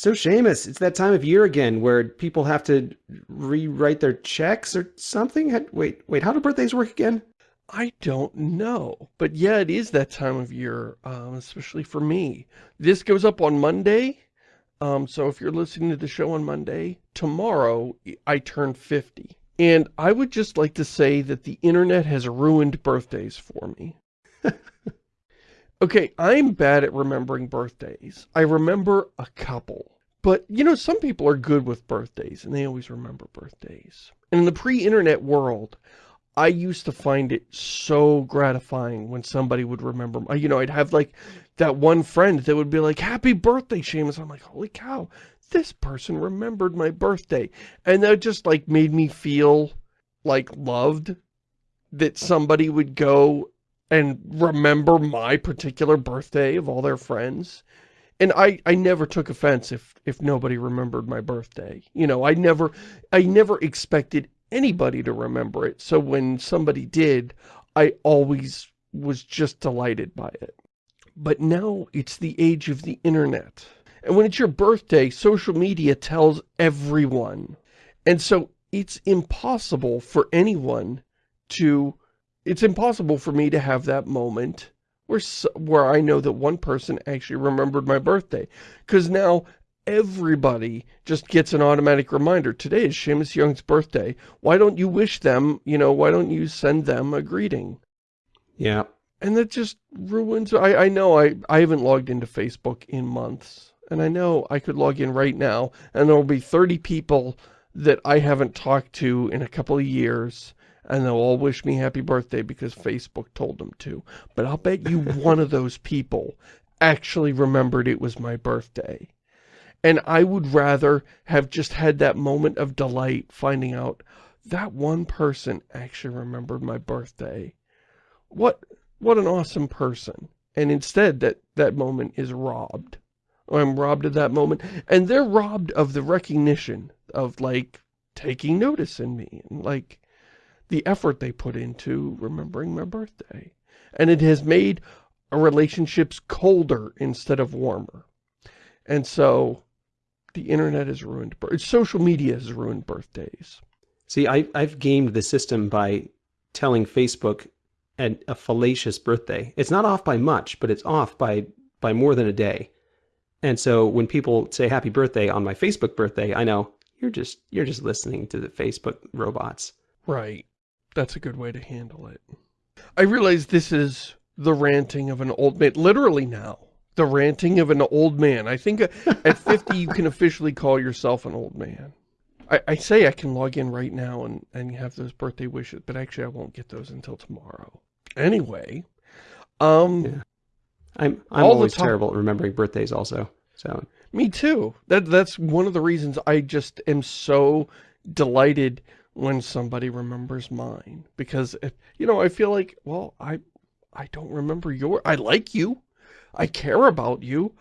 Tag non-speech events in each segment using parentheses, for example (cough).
So Shamus, it's that time of year again where people have to rewrite their checks or something. Wait, wait, how do birthdays work again? I don't know. But yeah, it is that time of year, um, especially for me. This goes up on Monday. Um, so if you're listening to the show on Monday, tomorrow I turn 50. And I would just like to say that the internet has ruined birthdays for me. (laughs) okay, I'm bad at remembering birthdays. I remember a couple. But, you know, some people are good with birthdays, and they always remember birthdays. And in the pre-internet world, I used to find it so gratifying when somebody would remember, you know, I'd have like that one friend that would be like, happy birthday, Shamus. I'm like, holy cow, this person remembered my birthday. And that just like made me feel like loved that somebody would go and remember my particular birthday of all their friends. And I, I never took offense if, if nobody remembered my birthday. You know, I never, I never expected anybody to remember it. So when somebody did, I always was just delighted by it. But now it's the age of the internet. And when it's your birthday, social media tells everyone. And so it's impossible for anyone to, it's impossible for me to have that moment where, where I know that one person actually remembered my birthday. Because now everybody just gets an automatic reminder. Today is Shamus Young's birthday. Why don't you wish them, you know, why don't you send them a greeting? Yeah. And that just ruins, I, I know I, I haven't logged into Facebook in months. And I know I could log in right now and there will be 30 people that I haven't talked to in a couple of years and they'll all wish me happy birthday because Facebook told them to. But I'll bet you (laughs) one of those people actually remembered it was my birthday. And I would rather have just had that moment of delight finding out that one person actually remembered my birthday. What, what an awesome person. And instead that, that moment is robbed. I'm robbed of that moment. And they're robbed of the recognition of like taking notice in me and like the effort they put into remembering my birthday. And it has made relationships colder instead of warmer. And so the internet has ruined, social media has ruined birthdays. See, I, I've gamed the system by telling Facebook an, a fallacious birthday. It's not off by much, but it's off by, by more than a day. And so when people say happy birthday on my Facebook birthday, I know you're just, you're just listening to the Facebook robots. Right. That's a good way to handle it. I realize this is the ranting of an old man, literally now the ranting of an old man. I think at (laughs) 50 you can officially call yourself an old man. I, I, say I can log in right now and, and have those birthday wishes, but actually I won't get those until tomorrow. Anyway, um... Yeah. I'm, I'm always terrible at remembering birthdays also, so... Me too. That That's one of the reasons I just am so delighted when somebody remembers mine. Because, you know, I feel like, well, I I don't remember your... I like you. I care about you.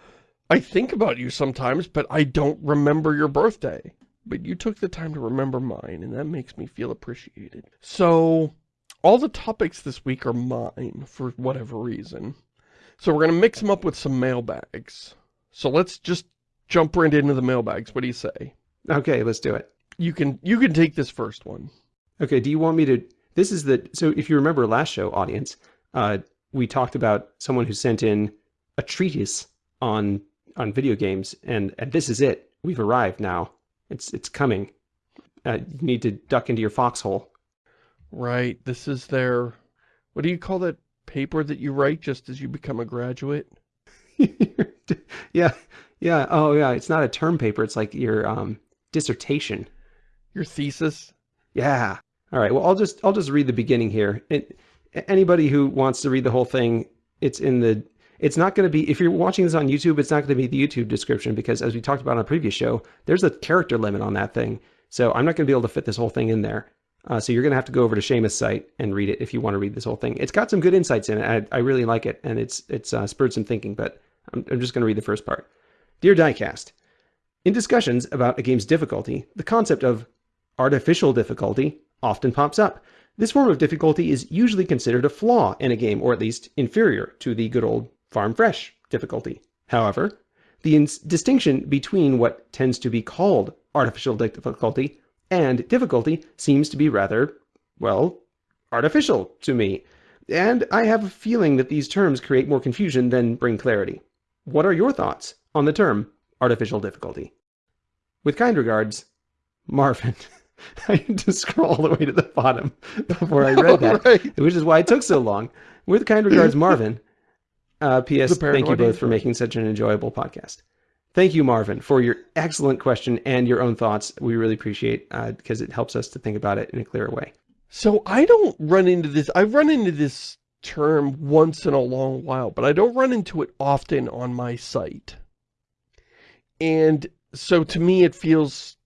I think about you sometimes, but I don't remember your birthday. But you took the time to remember mine, and that makes me feel appreciated. So, all the topics this week are mine, for whatever reason. So we're going to mix them up with some mailbags. So let's just jump right into the mailbags. What do you say? Okay, let's do it. You can you can take this first one. Okay, do you want me to... This is the... So if you remember last show, audience, uh, we talked about someone who sent in a treatise on on video games, and and this is it. We've arrived now. It's it's coming. Uh, you need to duck into your foxhole. Right. This is their. What do you call that paper that you write just as you become a graduate? (laughs) yeah, yeah. Oh, yeah. It's not a term paper. It's like your um, dissertation. Your thesis. Yeah. All right. Well, I'll just I'll just read the beginning here. It, anybody who wants to read the whole thing, it's in the it's not going to be, if you're watching this on YouTube, it's not going to be the YouTube description because as we talked about on a previous show, there's a character limit on that thing. So I'm not going to be able to fit this whole thing in there. Uh, so you're going to have to go over to Shamus' site and read it if you want to read this whole thing. It's got some good insights in it. I, I really like it, and it's it's uh, spurred some thinking, but I'm, I'm just going to read the first part. Dear Diecast, in discussions about a game's difficulty, the concept of artificial difficulty often pops up. This form of difficulty is usually considered a flaw in a game, or at least inferior to the good old farm fresh difficulty. However, The distinction between what tends to be called artificial difficulty and difficulty seems to be rather, well, artificial to me. And I have a feeling that these terms create more confusion than bring clarity. What are your thoughts on the term artificial difficulty? With kind regards, Marvin. (laughs) (laughs) I had to scroll all the way to the bottom before I read that, (laughs) right. which is why it took so long. With kind regards, (laughs) Marvin. Uh, P.S. Thank you both for making such an enjoyable podcast. Thank you, Marvin, for your excellent question and your own thoughts. We really appreciate uh, because it helps us to think about it in a clearer way. So I don't run into this. I've run into this term once in a long while, but I don't run into it often on my site. And so to me, it feels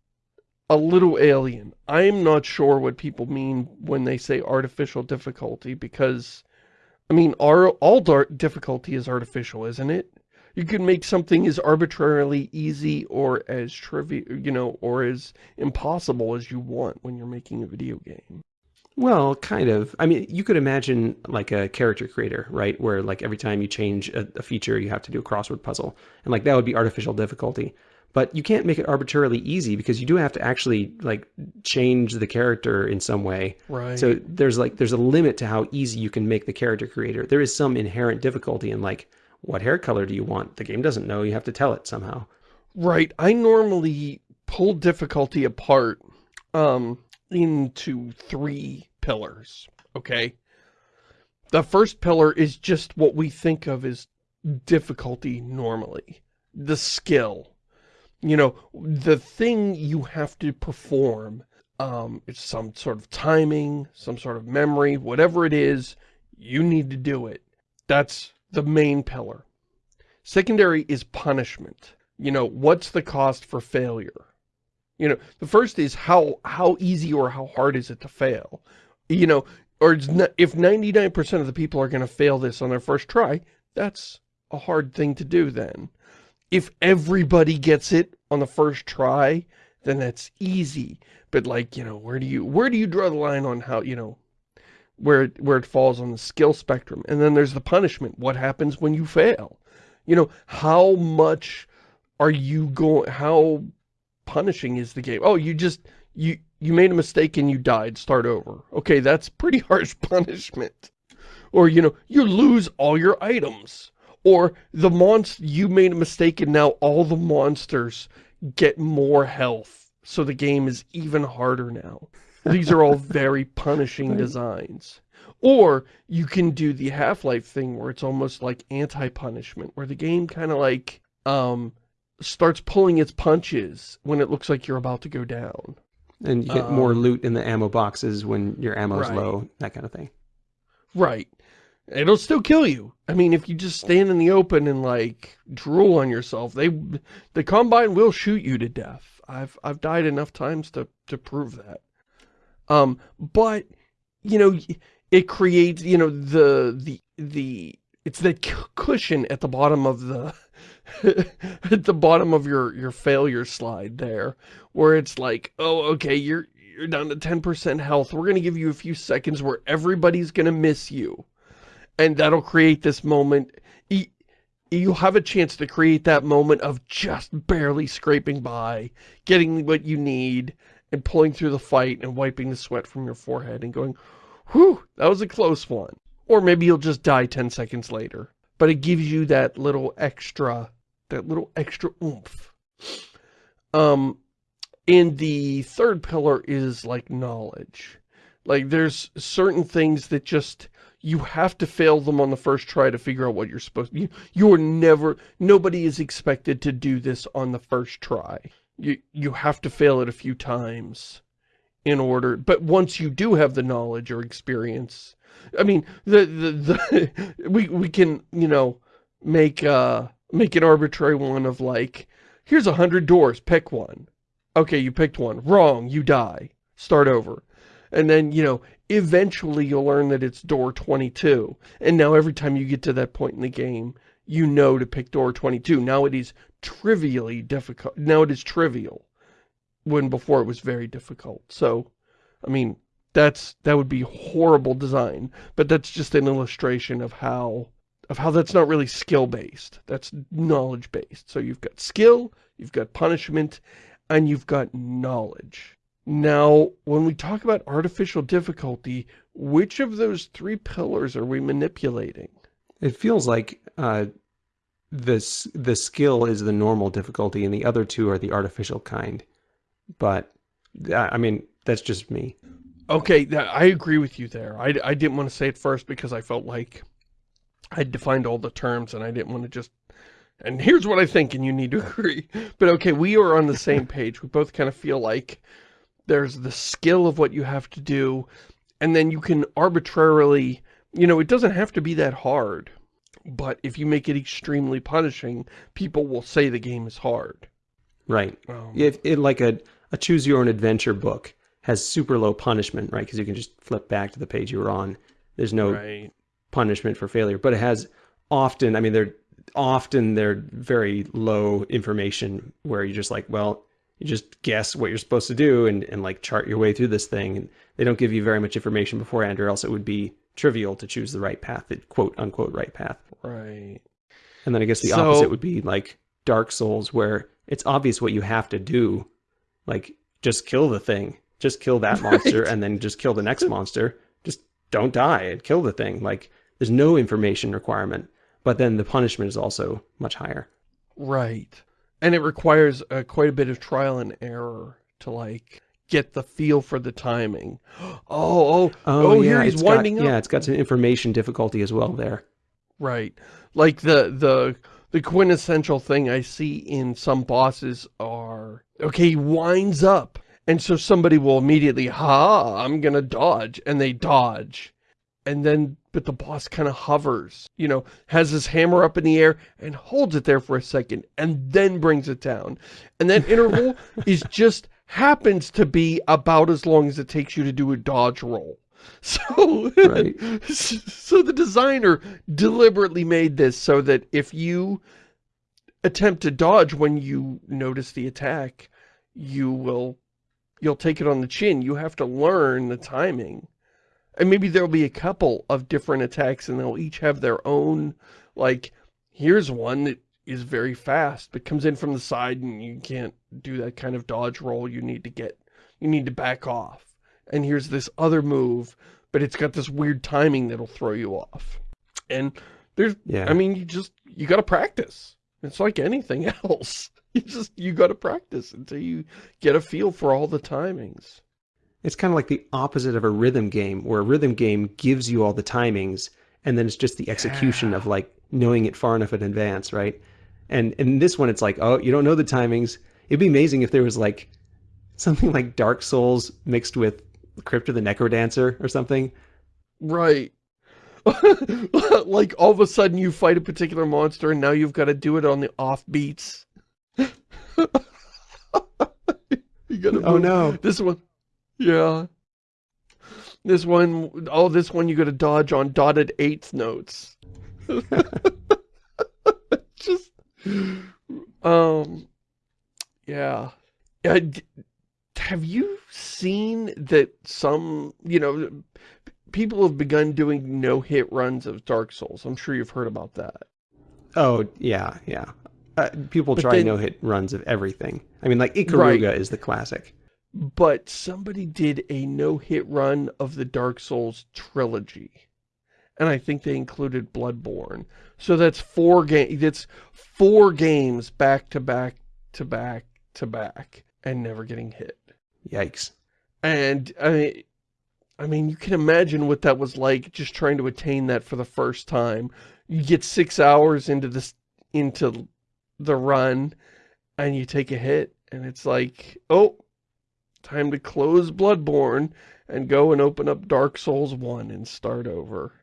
a little alien. I'm not sure what people mean when they say artificial difficulty because, I mean, our, all difficulty is artificial, isn't it? You can make something as arbitrarily easy or as trivial, you know, or as impossible as you want when you're making a video game. Well, kind of. I mean, you could imagine like a character creator, right? Where like every time you change a, a, feature, you have to do a crossword puzzle. And like that would be artificial difficulty. But you can't make it arbitrarily easy because you do have to actually like change the character in some way. Right. So there's like there's a limit to how easy you can make the character creator. There is some inherent difficulty in like what hair color do you want? The game doesn't know. You have to tell it somehow. Right. I normally pull difficulty apart um into three pillars, okay? The first pillar is just what we think of as difficulty normally. The skill. You know, the thing you have to perform. Um, it's some sort of timing, some sort of memory, whatever it is, you need to do it. That's the main pillar. Secondary is punishment. You know, what's the cost for failure? You know, the first is how how easy or how hard is it to fail? You know, or if 99% of the people are going to fail this on their first try, that's a hard thing to do then. If everybody gets it on the first try, then that's easy. But like, you know, where do you where do you draw the line on how, you know, where it, where it falls on the skill spectrum? And then there's the punishment. What happens when you fail? You know, how much are you going how punishing is the game? Oh, you just, you, you made a mistake and you died, start over. Okay, that's pretty (laughs) harsh punishment. Or, you know, you lose all your items. Or the monster, you made a mistake and now all the monsters get more health. So the game is even harder now. These are all very (laughs) punishing designs. Or you can do the Half-Life thing where it's almost like anti-punishment, where the game kind of like, um, starts pulling its punches when it looks like you're about to go down. And you get um, more loot in the ammo boxes when your ammo's right. low, that kind of thing. Right. It'll still kill you. I mean, if you just stand in the open and like drool on yourself, they the combine will shoot you to death. I've I've died enough times to to prove that. Um, but you know, it creates you know the the the it's that cushion at the bottom of the (laughs) at the bottom of your your failure slide there where it's like oh okay you're you're down to 10% health we're gonna give you a few seconds where everybody's gonna miss you and that'll create this moment you have a chance to create that moment of just barely scraping by getting what you need and pulling through the fight and wiping the sweat from your forehead and going whew that was a close one or maybe you'll just die 10 seconds later but it gives you that little extra that little extra oomph. Um, and the third pillar is like knowledge. Like there's certain things that just, you have to fail them on the first try to figure out what you're supposed to, you, you're never, nobody is expected to do this on the first try. You, you have to fail it a few times in order, but once you do have the knowledge or experience, I mean, the, the, the, (laughs) we, we can, you know, make, uh, make an arbitrary one of like, here's a hundred doors, pick one. Okay, you picked one. Wrong, you die. Start over. And then, you know, eventually you'll learn that it's door 22. And now every time you get to that point in the game, you know to pick door 22. Now it is trivially difficult. Now it is trivial. When before it was very difficult. So, I mean, that's that would be horrible design. But that's just an illustration of how of how that's not really skill-based. That's knowledge-based. So you've got skill, you've got punishment, and you've got knowledge. Now, when we talk about artificial difficulty, which of those three pillars are we manipulating? It feels like uh, this the skill is the normal difficulty and the other two are the artificial kind. But, I mean, that's just me. Okay, I agree with you there. I, I didn't want to say it first because I felt like I'd defined all the terms and I didn't want to just and here's what I think and you need to (laughs) agree. But okay, we are on the same page. We both kind of feel like there's the skill of what you have to do and then you can arbitrarily, you know, it doesn't have to be that hard. But if you make it extremely punishing, people will say the game is hard. Right. Um, If it like a, a choose your own adventure book has super low punishment, right? Because you can just flip back to the page you were on. There's no right. punishment for failure, but it has often, I mean, they're often they're very low information where you're just like, well, you just guess what you're supposed to do and, and like chart your way through this thing. And they don't give you very much information beforehand or else it would be trivial to choose the right path, the quote unquote right path. Right. And then I guess the So- opposite would be like Dark Souls where it's obvious what you have to do. Like just kill the thing, just kill that (laughs) monster Right. and then just kill the next monster. Just don't die and kill the thing. Like there's no information requirement, but then the punishment is also much higher. Right. And it requires uh, quite a bit of trial and error to like get the feel for the timing. (gasps) Oh, oh, oh, here he's winding got, up. Yeah, it's got some information difficulty as well there. Right. Like the the the quintessential thing I see in some bosses are okay, he winds up. And so somebody will immediately, ha, I'm gonna dodge, and they dodge. And then, but the boss kind of hovers, you know, has his hammer up in the air and holds it there for a second and then brings it down. And that interval (laughs) is just happens to be about as long as it takes you to do a dodge roll. So, Right. (laughs) so the designer deliberately made this so that if you attempt to dodge when you notice the attack, you will, you'll take it on the chin. You have to learn the timing. And maybe there'll be a couple of different attacks and they'll each have their own, like, here's one that is very fast, but comes in from the side and you can't do that kind of dodge roll. You need to get, you need to back off. And here's this other move, but it's got this weird timing that'll throw you off. And there's, Yeah. I mean, you just, you gotta practice. It's like anything (laughs) else. You just, you gotta practice until you get a feel for all the timings. It's kind of like the opposite of a rhythm game, where a rhythm game gives you all the timings, and then it's just the execution of like knowing it far enough in advance, right? And in this one, it's like, oh, you don't know the timings. It'd be amazing if there was like something like Dark Souls mixed with Crypt of the Necrodancer or something. Right. (laughs) like all of a sudden you fight a particular monster and now you've got to do it on the off beats. (laughs) you gotta Oh no! This one, yeah. This one, oh, this one you gotta dodge on dotted eighth notes. (laughs) Just, um, yeah. Have you seen that some, you know, people have begun doing no-hit runs of Dark Souls? I'm sure you've heard about that. Oh yeah, yeah. Uh, people But try no-hit runs of everything. I mean, like Ikaruga Right. is the classic. But somebody did a no-hit run of the Dark Souls trilogy. And I think they included Bloodborne. So that's four game that's four games back to back to back to back and never getting hit. Yikes! And I I mean, you can imagine what that was like just trying to attain that for the first time. You get 6 hours into this into the run and you take a hit and it's like, "Oh, time to close Bloodborne and go and open up Dark Souls 1 and start over."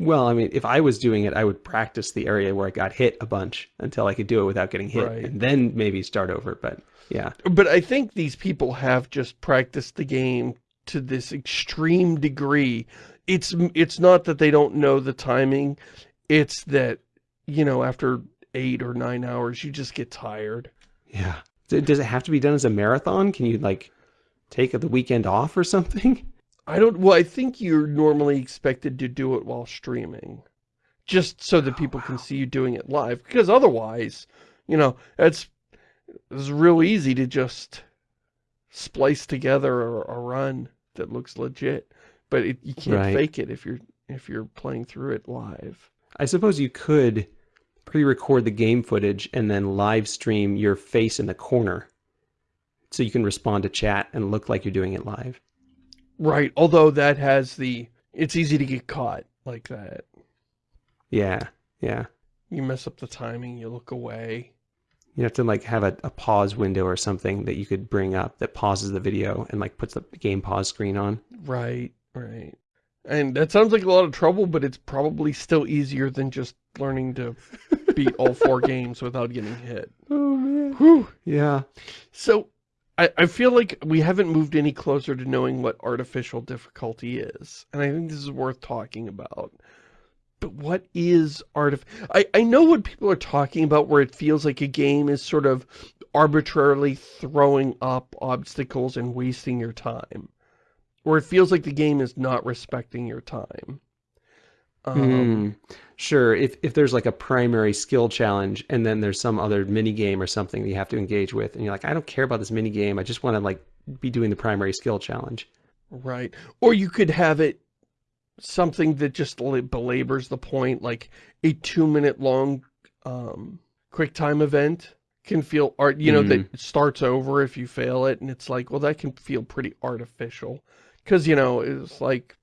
Well, I mean, if I was doing it, I would practice the area where I got hit a bunch until I could do it without getting hit, Right. and then maybe start over. But yeah, But I think these people have just practiced the game to this extreme degree. It's it's not that they don't know the timing. It's that, you know, after eight or nine hours, you just get tired. yeah. Does it have to be done as a marathon? Can you like take the weekend off or something? (laughs) I don't, well, I think you're normally expected to do it while streaming. just so that people can see you doing it live. Because otherwise, you know, it's, it's real easy to just splice together a, a run that looks legit. But it, you can't Right. fake it if you're if you're playing through it live. I suppose you could pre-record the game footage and then live stream your face in the corner so you can respond to chat and look like you're doing it live. Right. Although that has the, it's easy to get caught like that. Yeah, yeah. You mess up the timing, you look away. You have to like have a, a pause window or something that you could bring up that pauses the video and like puts the game pause screen on. Right, right. And that sounds like a lot of trouble, but it's probably still easier than just learning to beat all four (laughs) games without getting hit. Oh man. Whew. Yeah. So, I, I feel like we haven't moved any closer to knowing what artificial difficulty is. And I think this is worth talking about. But what is artif- I, I know what people are talking about where it feels like a game is sort of arbitrarily throwing up obstacles and wasting your time. Or it feels like the game is not respecting your time. Um, Hmm. Sure. If if there's like a primary skill challenge and then there's some other mini game or something that you have to engage with, and you're like, I don't care about this mini game. I just want to like be doing the primary skill challenge. Right. Or you could have it something that just belabors the point, like a two minute long um, quick time event can feel art, you know, that starts over if you fail it. And it's like, well, that can feel pretty artificial. Cause you know, it's like,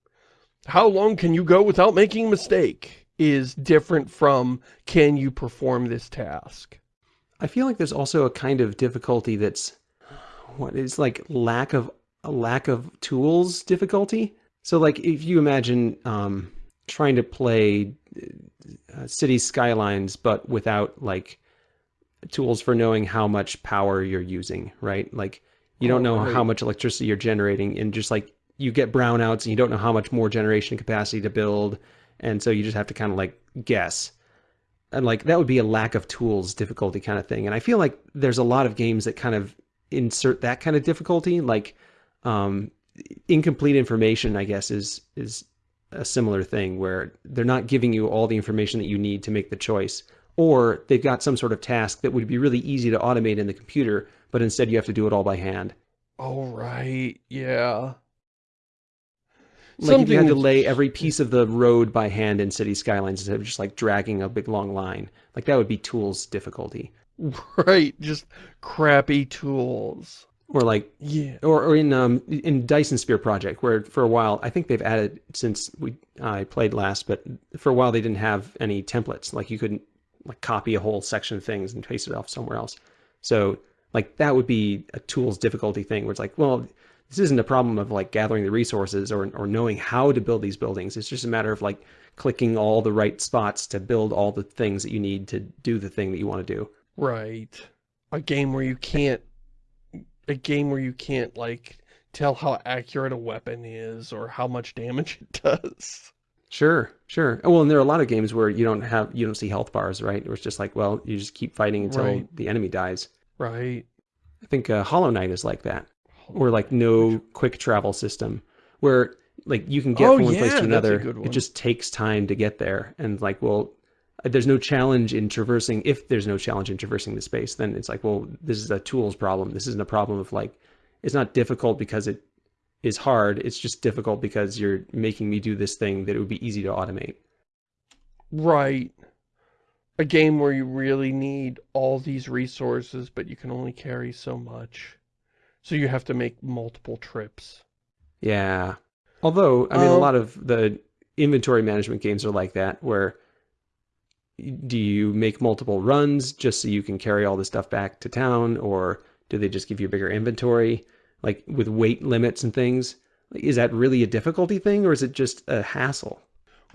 how long can you go without making a mistake is different from, can you perform this task? I feel like there's also a kind of difficulty that's what is like lack of a lack of tools difficulty. So like if you imagine um, trying to play uh, city skylines but without like tools for knowing how much power you're using, right? Like you don't Oh, know how much electricity you're generating and just like you get brownouts and you don't know how much more generation capacity to build. And so you just have to kind of like guess. And like that would be a lack of tools difficulty kind of thing. And i feel like there's a lot of games that kind of insert that kind of difficulty. Like um incomplete information i guess is is a similar thing where they're not giving you all the information that you need to make the choice. Or they've got some sort of task that would be really easy to automate in the computer but instead you have to do it all by hand. Oh, right. Yeah. Like if you had to lay every piece of the road by hand in city skylines instead of just like dragging a big long line like that would be tools difficulty (laughs) Right. Just crappy tools. or like Yeah. or, or in um in Dyson Sphere project where for a while I think they've added since we I played last but for a while they didn't have any templates like you couldn't like copy a whole section of things and paste it off somewhere else so like that would be a tools difficulty thing where it's like well this isn't a problem of like gathering the resources or or knowing how to build these buildings it's just a matter of like clicking all the right spots to build all the things that you need to do the thing that you want to do Right. A game where you can't, a game where you can't, like, tell how accurate a weapon is or how much damage it (laughs) does. Sure, sure. Oh, Well, and there are a lot of games where you don't have you don't see health bars, right? Where it's just like, well, you just keep fighting until Right. the enemy dies. Right. I think uh, Hollow Knight is like that, or like no quick travel system, where like you can get Oh, from one place to another. It just takes time to get there, and like, well, uh, there's no challenge in traversing. If there's no challenge in traversing the space, then it's like, well, this is a tools problem. This isn't a problem of like, it's not difficult because it is hard. It's just difficult because you're making me do this thing that it would be easy to automate. Right. A game where you really need all these resources, but you can only carry so much. So you have to make multiple trips. Yeah. Although, I mean, a Um, lot of the inventory management games are like that, where do you make multiple runs just so you can carry all the stuff back to town, or do they just give you a bigger inventory, like with weight limits and things? Is that really a difficulty thing, or is it just a hassle?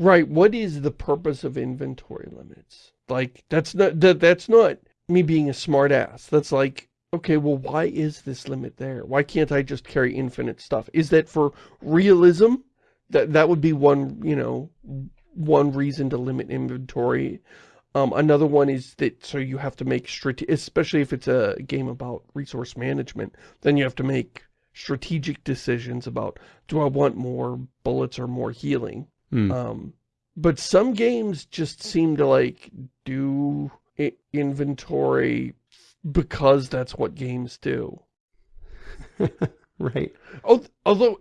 Right. What is the purpose of inventory limits? Like, that's not, that, that's not me being a smart ass. That's like, okay, well, why is this limit there? Why can't I just carry infinite stuff? Is that for realism? That, that would be one, you know, one reason to limit inventory. Um, another one is that so you have to make strate- especially if it's a game about resource management, then you have to make strategic decisions about do I want more bullets or more healing? Hmm. Um, But some games just seem to like do inventory because that's what games do. (laughs) right. Although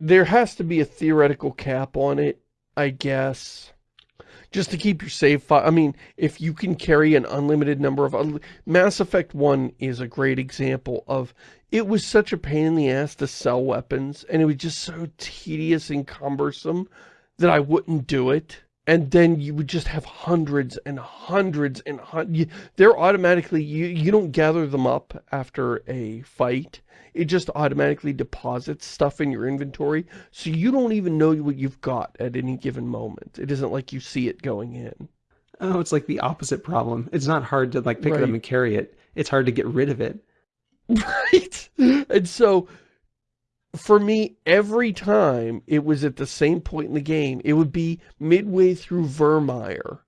there has to be a theoretical cap on it, I guess. Just to keep your save file. I mean, if you can carry an unlimited number of... Mass Effect 1 is a great example of... It was such a pain in the ass to sell weapons, and it was just so tedious and cumbersome that I wouldn't do it and then you would just have hundreds and hundreds and hundreds. They're automatically, you, you don't gather them up after a fight. It just automatically deposits stuff in your inventory. So you don't even know what you've got at any given moment. It isn't like you see it going in. Oh, it's like the opposite problem. It's not hard to like pick right. it up and carry it. It's hard to get rid of it. (laughs) Right. And so for me, every time it was at the same point in the game, it would be midway through Virmire,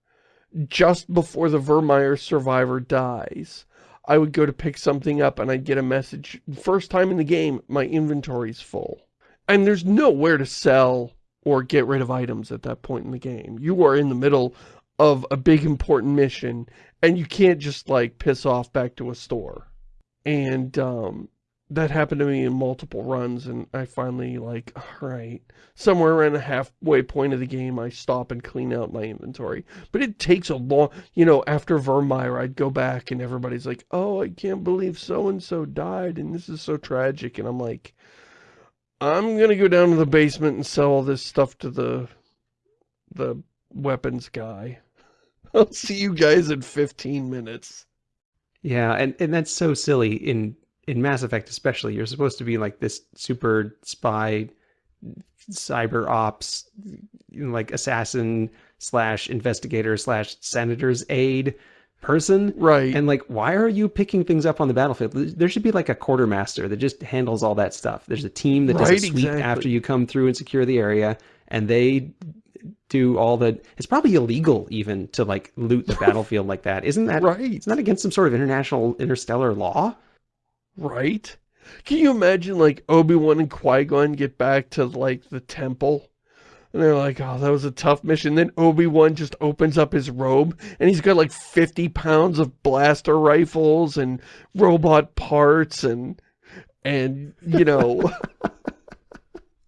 just before the Virmire survivor dies. I would go to pick something up and I'd get a message. First time in the game, my inventory's full. And there's nowhere to sell or get rid of items at that point in the game. You are in the middle of a big important mission and you can't just like piss off back to a store. And um, that happened to me in multiple runs and I finally like, all right, somewhere around the halfway point of the game, I stop and clean out my inventory. But it takes a long, you know, after Virmire, I'd go back and everybody's like, oh, I can't believe so-and-so died and this is so tragic. And I'm like, I'm going to go down to the basement and sell all this stuff to the, the weapons guy. (laughs) I'll see you guys in 15 minutes. Yeah, and, and that's so silly in in Mass Effect especially, you're supposed to be like this super spy, cyber ops, like assassin slash investigator slash senator's aide person. Right. And like, why are you picking things up on the battlefield? There should be like a quartermaster that just handles all that stuff. There's a team that does right, a sweep exactly. after you come through and secure the area, and they do all the it's probably illegal even to like loot the (laughs) battlefield like that isn't that right it's not against some sort of international interstellar law Right? Can you imagine, like, Obi-Wan and Qui-Gon get back to, like, the temple? And they're like, oh, that was a tough mission. Then Obi-Wan just opens up his robe, and he's got, like, 50 pounds of blaster rifles and robot parts and, and you know... (laughs)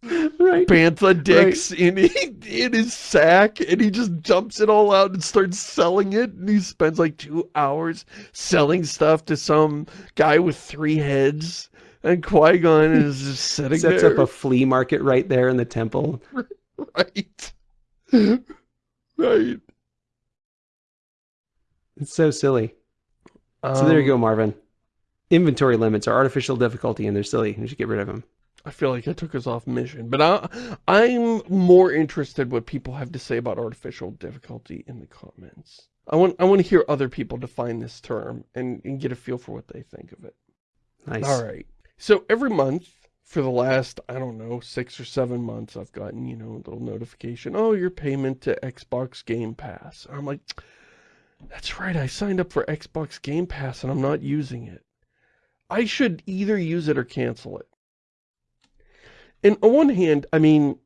right. bantha dicks right. in in his sack and he just dumps it all out and starts selling it and he spends like two hours selling stuff to some guy with three heads and Qui-Gon (laughs) is just sitting Sets there. up a flea market right there in the temple. (laughs) right. (laughs) right. It's so silly. Um, so there you go, um, Marvin. Inventory limits are artificial difficulty and they're silly. You should get rid of them. I feel like I took us off mission, but I, I'm more interested what people have to say about artificial difficulty in the comments. I want I want to hear other people define this term and, and get a feel for what they think of it. Nice. All right. So every month for the last, I don't know, six or seven months, I've gotten, you know, a little notification. Oh, your payment to Xbox Game Pass. I'm like, that's right. I signed up for Xbox Game Pass and I'm not using it. I should either use it or cancel it and on one hand, I mean,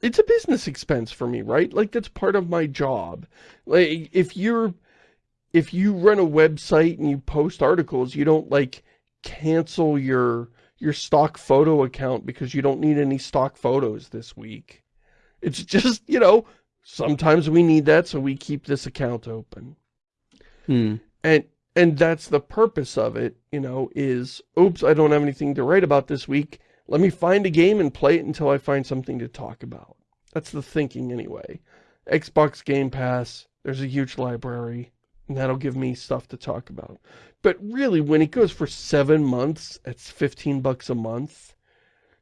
it's a business expense for me, right? Like that's part of my job. Like if you're, if you run a website and you post articles, you don't like cancel your, your stock photo account because you don't need any stock photos this week. It's (laughs) just, you know, sometimes we need that, so we keep this account open. Hmm. And, and that's the purpose of it, you know, is, oops, I don't have anything to write about this week let me find a game and play it until I find something to talk about. That's the thinking anyway. Xbox Game Pass, there's a huge library, and that'll give me stuff to talk about. But really, when it goes for seven months, it's 15 bucks a month.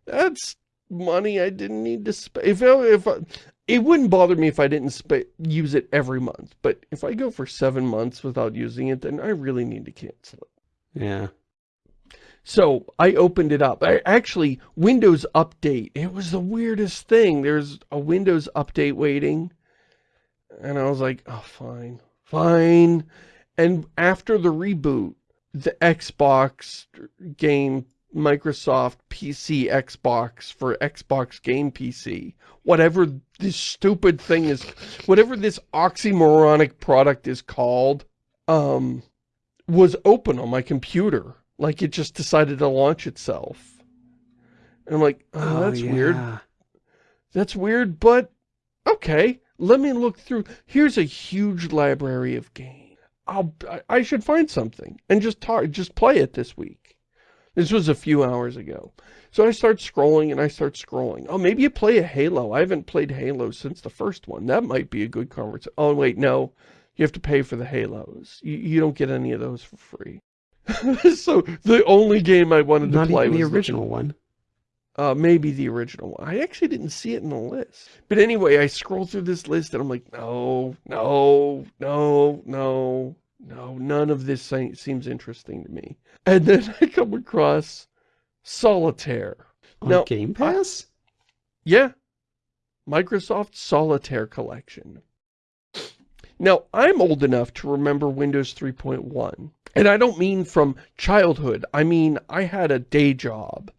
That's money I didn't need to spend. If, if I, it wouldn't bother me if I didn't use it every month. But if I go for seven months without using it, then I really need to cancel it. Yeah. So I opened it up. I actually, Windows Update. It was the weirdest thing. There's a Windows Update waiting. And I was like, oh, fine, fine. And after the reboot, the Xbox Game Microsoft PC Xbox for Xbox Game PC. Whatever this stupid thing is, whatever this oxymoronic product is called, um, was open on my computer. Like it just decided to launch itself. And I'm like, oh, Oh, that's weird. That's weird, but okay. Let me look through. Here's a huge library of games. I'll, I- I should find something and just talk, just play it this week. This was a few hours ago. So I start scrolling and I start scrolling. Oh, maybe you play a Halo. I haven't played Halo since the first one. That might be a good conversation. Oh, wait, no. You have to pay for the Halos. You, you don't get any of those for free. (laughs) so the only game I wanted to play even the was original one. uh, maybe the original one. I actually didn't see it in the list. But anyway, I scroll through this list and I'm like, no, no, no, no, no, none of this seems interesting to me. And then (laughs) I come across Solitaire. On Now, Game Pass? Yeah, Microsoft Solitaire Collection. Now, I'm old enough to remember Windows 3.1. And I don't mean from childhood. I mean, I had a day job.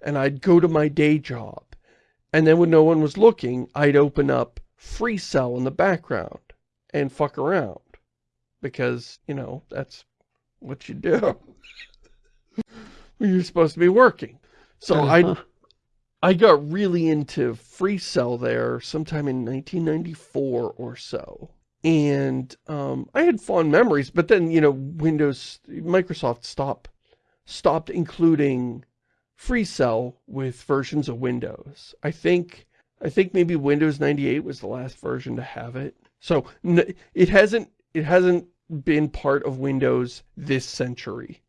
And I'd go to my day job. And then when no one was looking, I'd open up Free Cell in the background and fuck around. Because, you know, that's what you do. (laughs) you're supposed to be working. So I Uh-huh. I got really into Free Cell there sometime in 1994 or so. And um, I had fond memories, but then, you know, Windows, Microsoft stopped, stopped including Free Cell with versions of Windows. I think, I think maybe Windows 98 was the last version to have it. So it hasn't, it hasn't been part of Windows this century.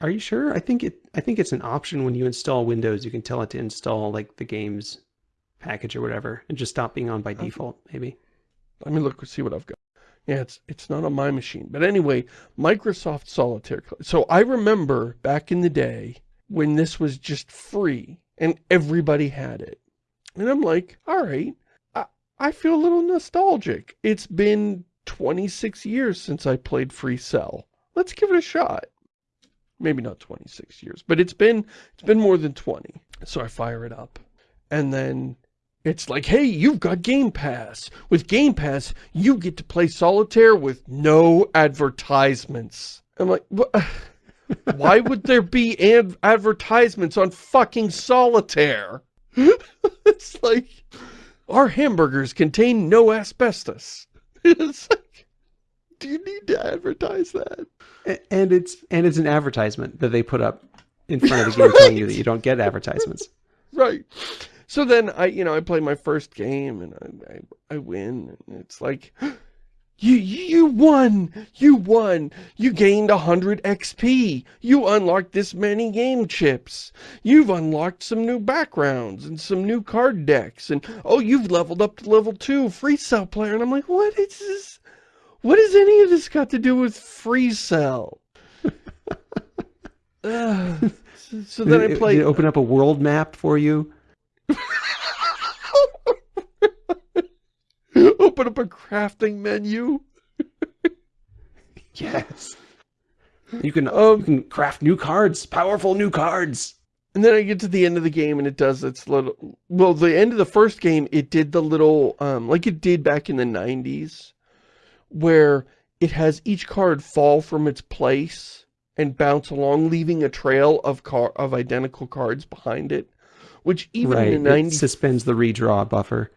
Are you sure? I think it. I think it's an option when you install Windows. You can tell it to install like the games package or whatever, and just stop being on by default. Maybe. Let me look, see what I've got. Yeah, it's, it's not on my machine. But anyway, Microsoft Solitaire. So I remember back in the day when this was just free and everybody had it. And I'm like, all right, I, I feel a little nostalgic. It's been 26 years since I played Free Cell. Let's give it a shot. Maybe not 26 years, but it's been, it's been more than 20. So I fire it up. And then it's like, hey, you've got Game Pass. With Game Pass, you get to play Solitaire with no advertisements. I'm like, "Wha- (laughs) why would there be ad advertisements on fucking Solitaire? (laughs) it's like, our hamburgers contain no asbestos. (laughs) It's like, do you need to advertise that? And it's and it's an advertisement that they put up in front of the game telling you that you don't get advertisements. Right. So then I, you know, I play my first game and I, I, I win. And it's like, (gasps) you, you won, you won, you gained 100 XP, you unlocked this many game chips, you've unlocked some new backgrounds and some new card decks, and oh, you've leveled up to level 2, free cell player, and I'm like, what is this? What has any of this got to do with free cell? Ugh. (laughs) (sighs) so, then I play. did it open up a world map for you. (laughs) Open up a crafting menu. (laughs) Yes. You can Um, you can craft new cards, powerful new cards. And then I get to the end of the game and it does its little, well, the end of the first game, it did the little, um, like it did back in the 90s, where it has each card fall from its place and bounce along, leaving a trail of car of identical cards behind it, which even right. in the It suspends the redraw buffer.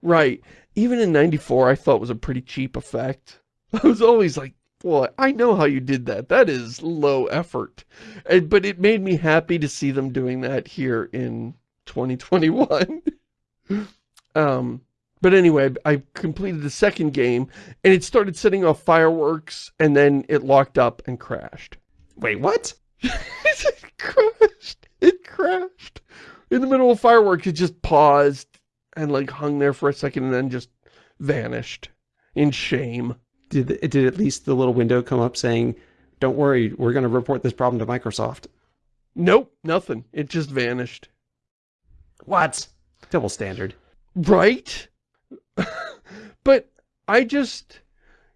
right, even in 94, I thought was a pretty cheap effect. (laughs) I was always like, well, I know how you did that. That is low effort. And, but it made me happy to see them doing that here in 2021. (laughs) um, but anyway, I completed the second game and it started setting off fireworks and then it locked up and crashed. Wait, what? (laughs) it crashed. It crashed. In the middle of fireworks, it just paused and like hung there for a second and then just vanished in shame. Did the- did at least the little window come up saying, "Don't worry, we're going to report this problem to Microsoft." Nope, nothing. It just vanished. What? Double standard. Right? (laughs) but I just,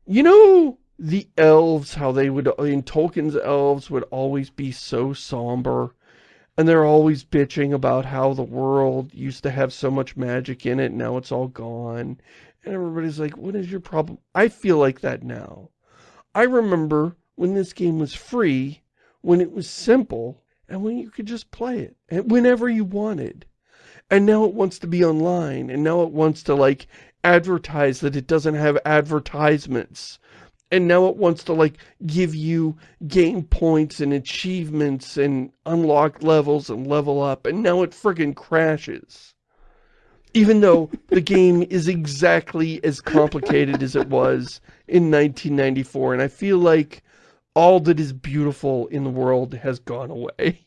you know, the elves, how they would, in Tolkien's elves would always be so somber. And they're always bitching about how the world used to have so much magic in it, now it's all gone. And everybody's like, what is your problem? I feel like that now. I remember when this game was free, when it was simple, and when you could just play it, and whenever you wanted. And now it wants to be online, and now it wants to, like, advertise that it doesn't have advertisements and now it wants to like give you game points and achievements and unlock levels and level up and now it friggin' crashes. Even though the game is exactly as complicated as it was in 1994 and I feel like all that is beautiful in the world has gone away. (laughs)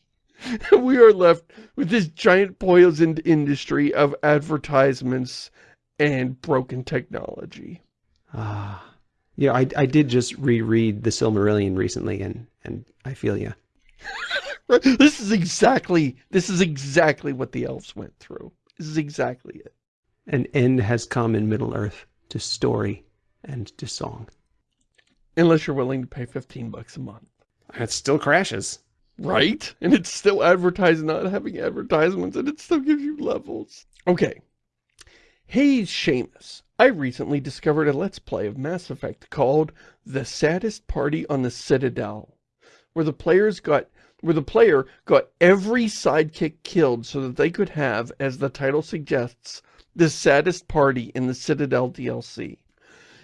We are left with this giant poisoned industry of advertisements and broken technology. Ah yeah, I, I did just reread The Silmarillion recently, and, and I feel you. (laughs) this is exactly, this is exactly what the elves went through. This is exactly it. An end has come in Middle-earth to story and to song. Unless you're willing to pay 15 bucks a month. It still crashes. Right? And it's still advertising, not having advertisements, and it still gives you levels. Okay. Hey, Shamus. I recently discovered a Let's Play of Mass Effect called The Saddest Party on the Citadel, where the players got where the player got every sidekick killed so that they could have, as the title suggests, the saddest party in the Citadel DLC.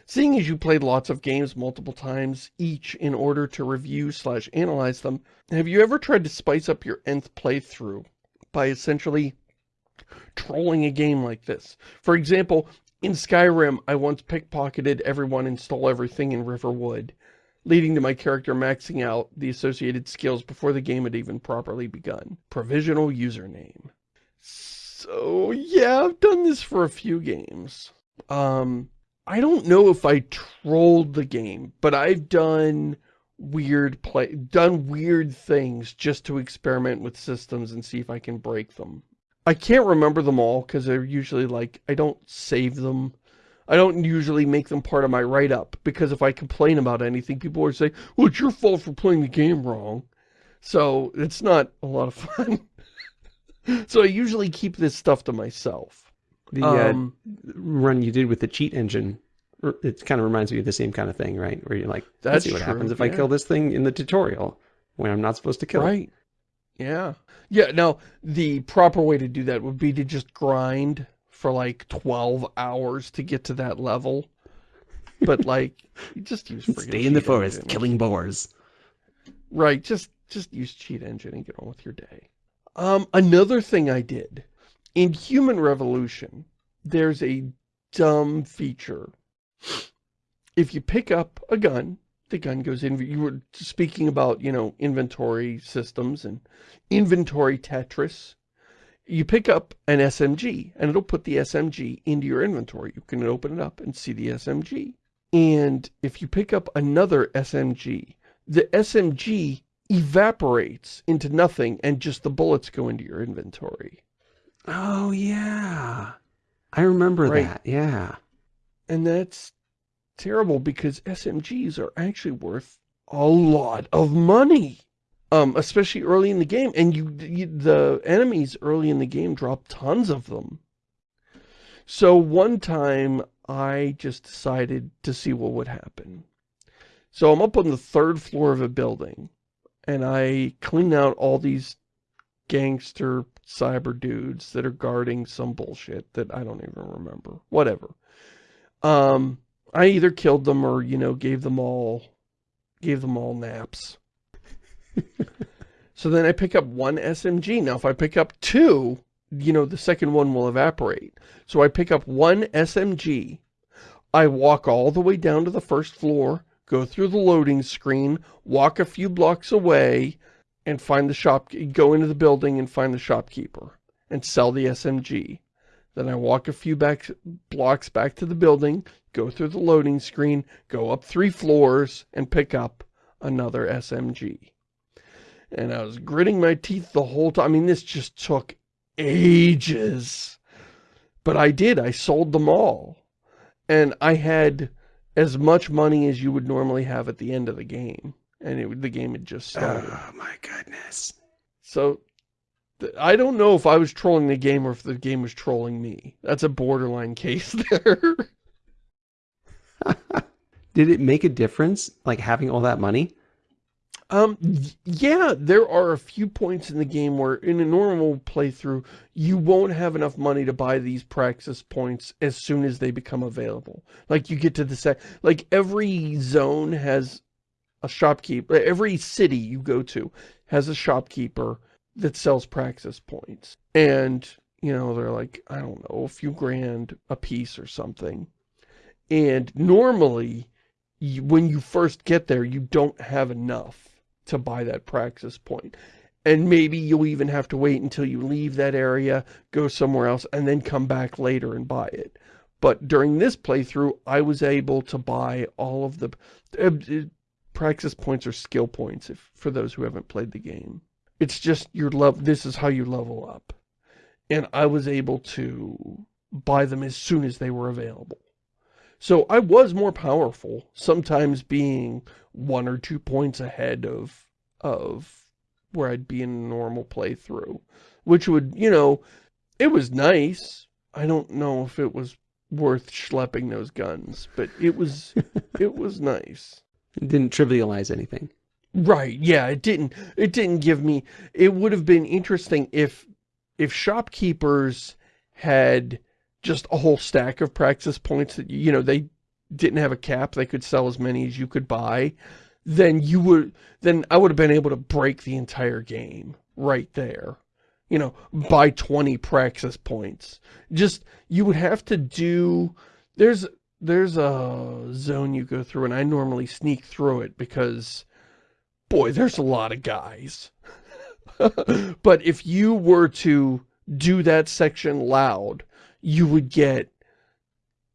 Seeing as you played lots of games multiple times, each in order to review slash analyze them, have you ever tried to spice up your nth playthrough by essentially trolling a game like this? For example, in Skyrim, I once pickpocketed everyone and stole everything in Riverwood, leading to my character maxing out the associated skills before the game had even properly begun. Provisional username. So, yeah, I've done this for a few games. Um, I don't know if I trolled the game, but I've done weird play, done weird things just to experiment with systems and see if I can break them. I can't remember them all because they're usually like, I don't save them. I don't usually make them part of my write-up because if I complain about anything, people are saying, well, it's your fault for playing the game wrong. So it's not a lot of (laughs) fun. so I usually keep this stuff to myself. The um, uh, run you did with the cheat engine, it kind of reminds me of the same kind of thing, right? Where you're like, let's see what true, happens if yeah. I kill this thing in the tutorial when I'm not supposed to kill it. right. it. Yeah. Yeah, now, the proper way to do that would be to just grind for like 12 hours to get to that level. But like, just use Stay in the forest, engine. killing boars. Right, just just use cheat engine and get on with your day. Um, another thing I did, in Human Revolution, there's a dumb feature. If you pick up a gun, the gun goes in. You were speaking about, you know, inventory systems and inventory Tetris. You pick up an SMG and it'll put the SMG into your inventory. You can open it up and see the SMG. And if you pick up another SMG, the SMG evaporates into nothing and just the bullets go into your inventory. Oh, yeah. I remember right. that, yeah. And that's terrible because SMGs are actually worth a lot of money. Um, especially early in the game. And you, you, the enemies early in the game drop tons of them. So one time I just decided to see what would happen. So I'm up on the third floor of a building and I clean out all these gangster cyber dudes that are guarding some bullshit that I don't even remember. Whatever. Um, I either killed them or, you know, gave them all, gave them all naps. (laughs) so then I pick up one SMG. Now, if I pick up two, you know, the second one will evaporate. So I pick up one SMG. I walk all the way down to the first floor, go through the loading screen, walk a few blocks away, and find the shop, go into the building and find the shopkeeper and sell the SMG. Then I walk a few back, blocks back to the building, go through the loading screen, go up three floors, and pick up another SMG. And I was gritting my teeth the whole time. I mean, this just took ages. But I did. I sold them all. And I had as much money as you would normally have at the end of the game. And it, the game had just started. Oh my goodness. So, I don't know if I was trolling the game or if the game was trolling me. That's a borderline case (laughs) there. (laughs) Did it make a difference, like having all that money? Um, yeah, there are a few points in the game where in a normal playthrough, you won't have enough money to buy these praxis points as soon as they become available. Like you get to the set, like every zone has a shopkeeper, every city you go to has a shopkeeper that sells praxis points. And, you know, they're like, I don't know, a few grand a piece or something. And normally, you, when you first get there, you don't have enough to buy that praxis point. And maybe you'll even have to wait until you leave that area, go somewhere else, and then come back later and buy it. But during this playthrough, I was able to buy all of the... Uh, uh praxis points or skill points, if for those who haven't played the game. It's just your love. This is how you level up. And I was able to buy them as soon as they were available. So I was more powerful, sometimes being one or two points ahead of, of where I'd be in a normal playthrough, which would, you know, it was nice. I don't know if it was worth schlepping those guns, but it was, (laughs) it was nice. It didn't trivialize anything. Right, yeah, it didn't, it didn't give me, it would have been interesting if, if shopkeepers had just a whole stack of praxis points that, you know, they didn't have a cap, they could sell as many as you could buy, then you would, then I would have been able to break the entire game right there. You know, buy 20 praxis points. Just, you would have to do, there's, there's a zone you go through and I normally sneak through it because, boy, there's a lot of guys. (laughs) but if you were to do that section loud, you would get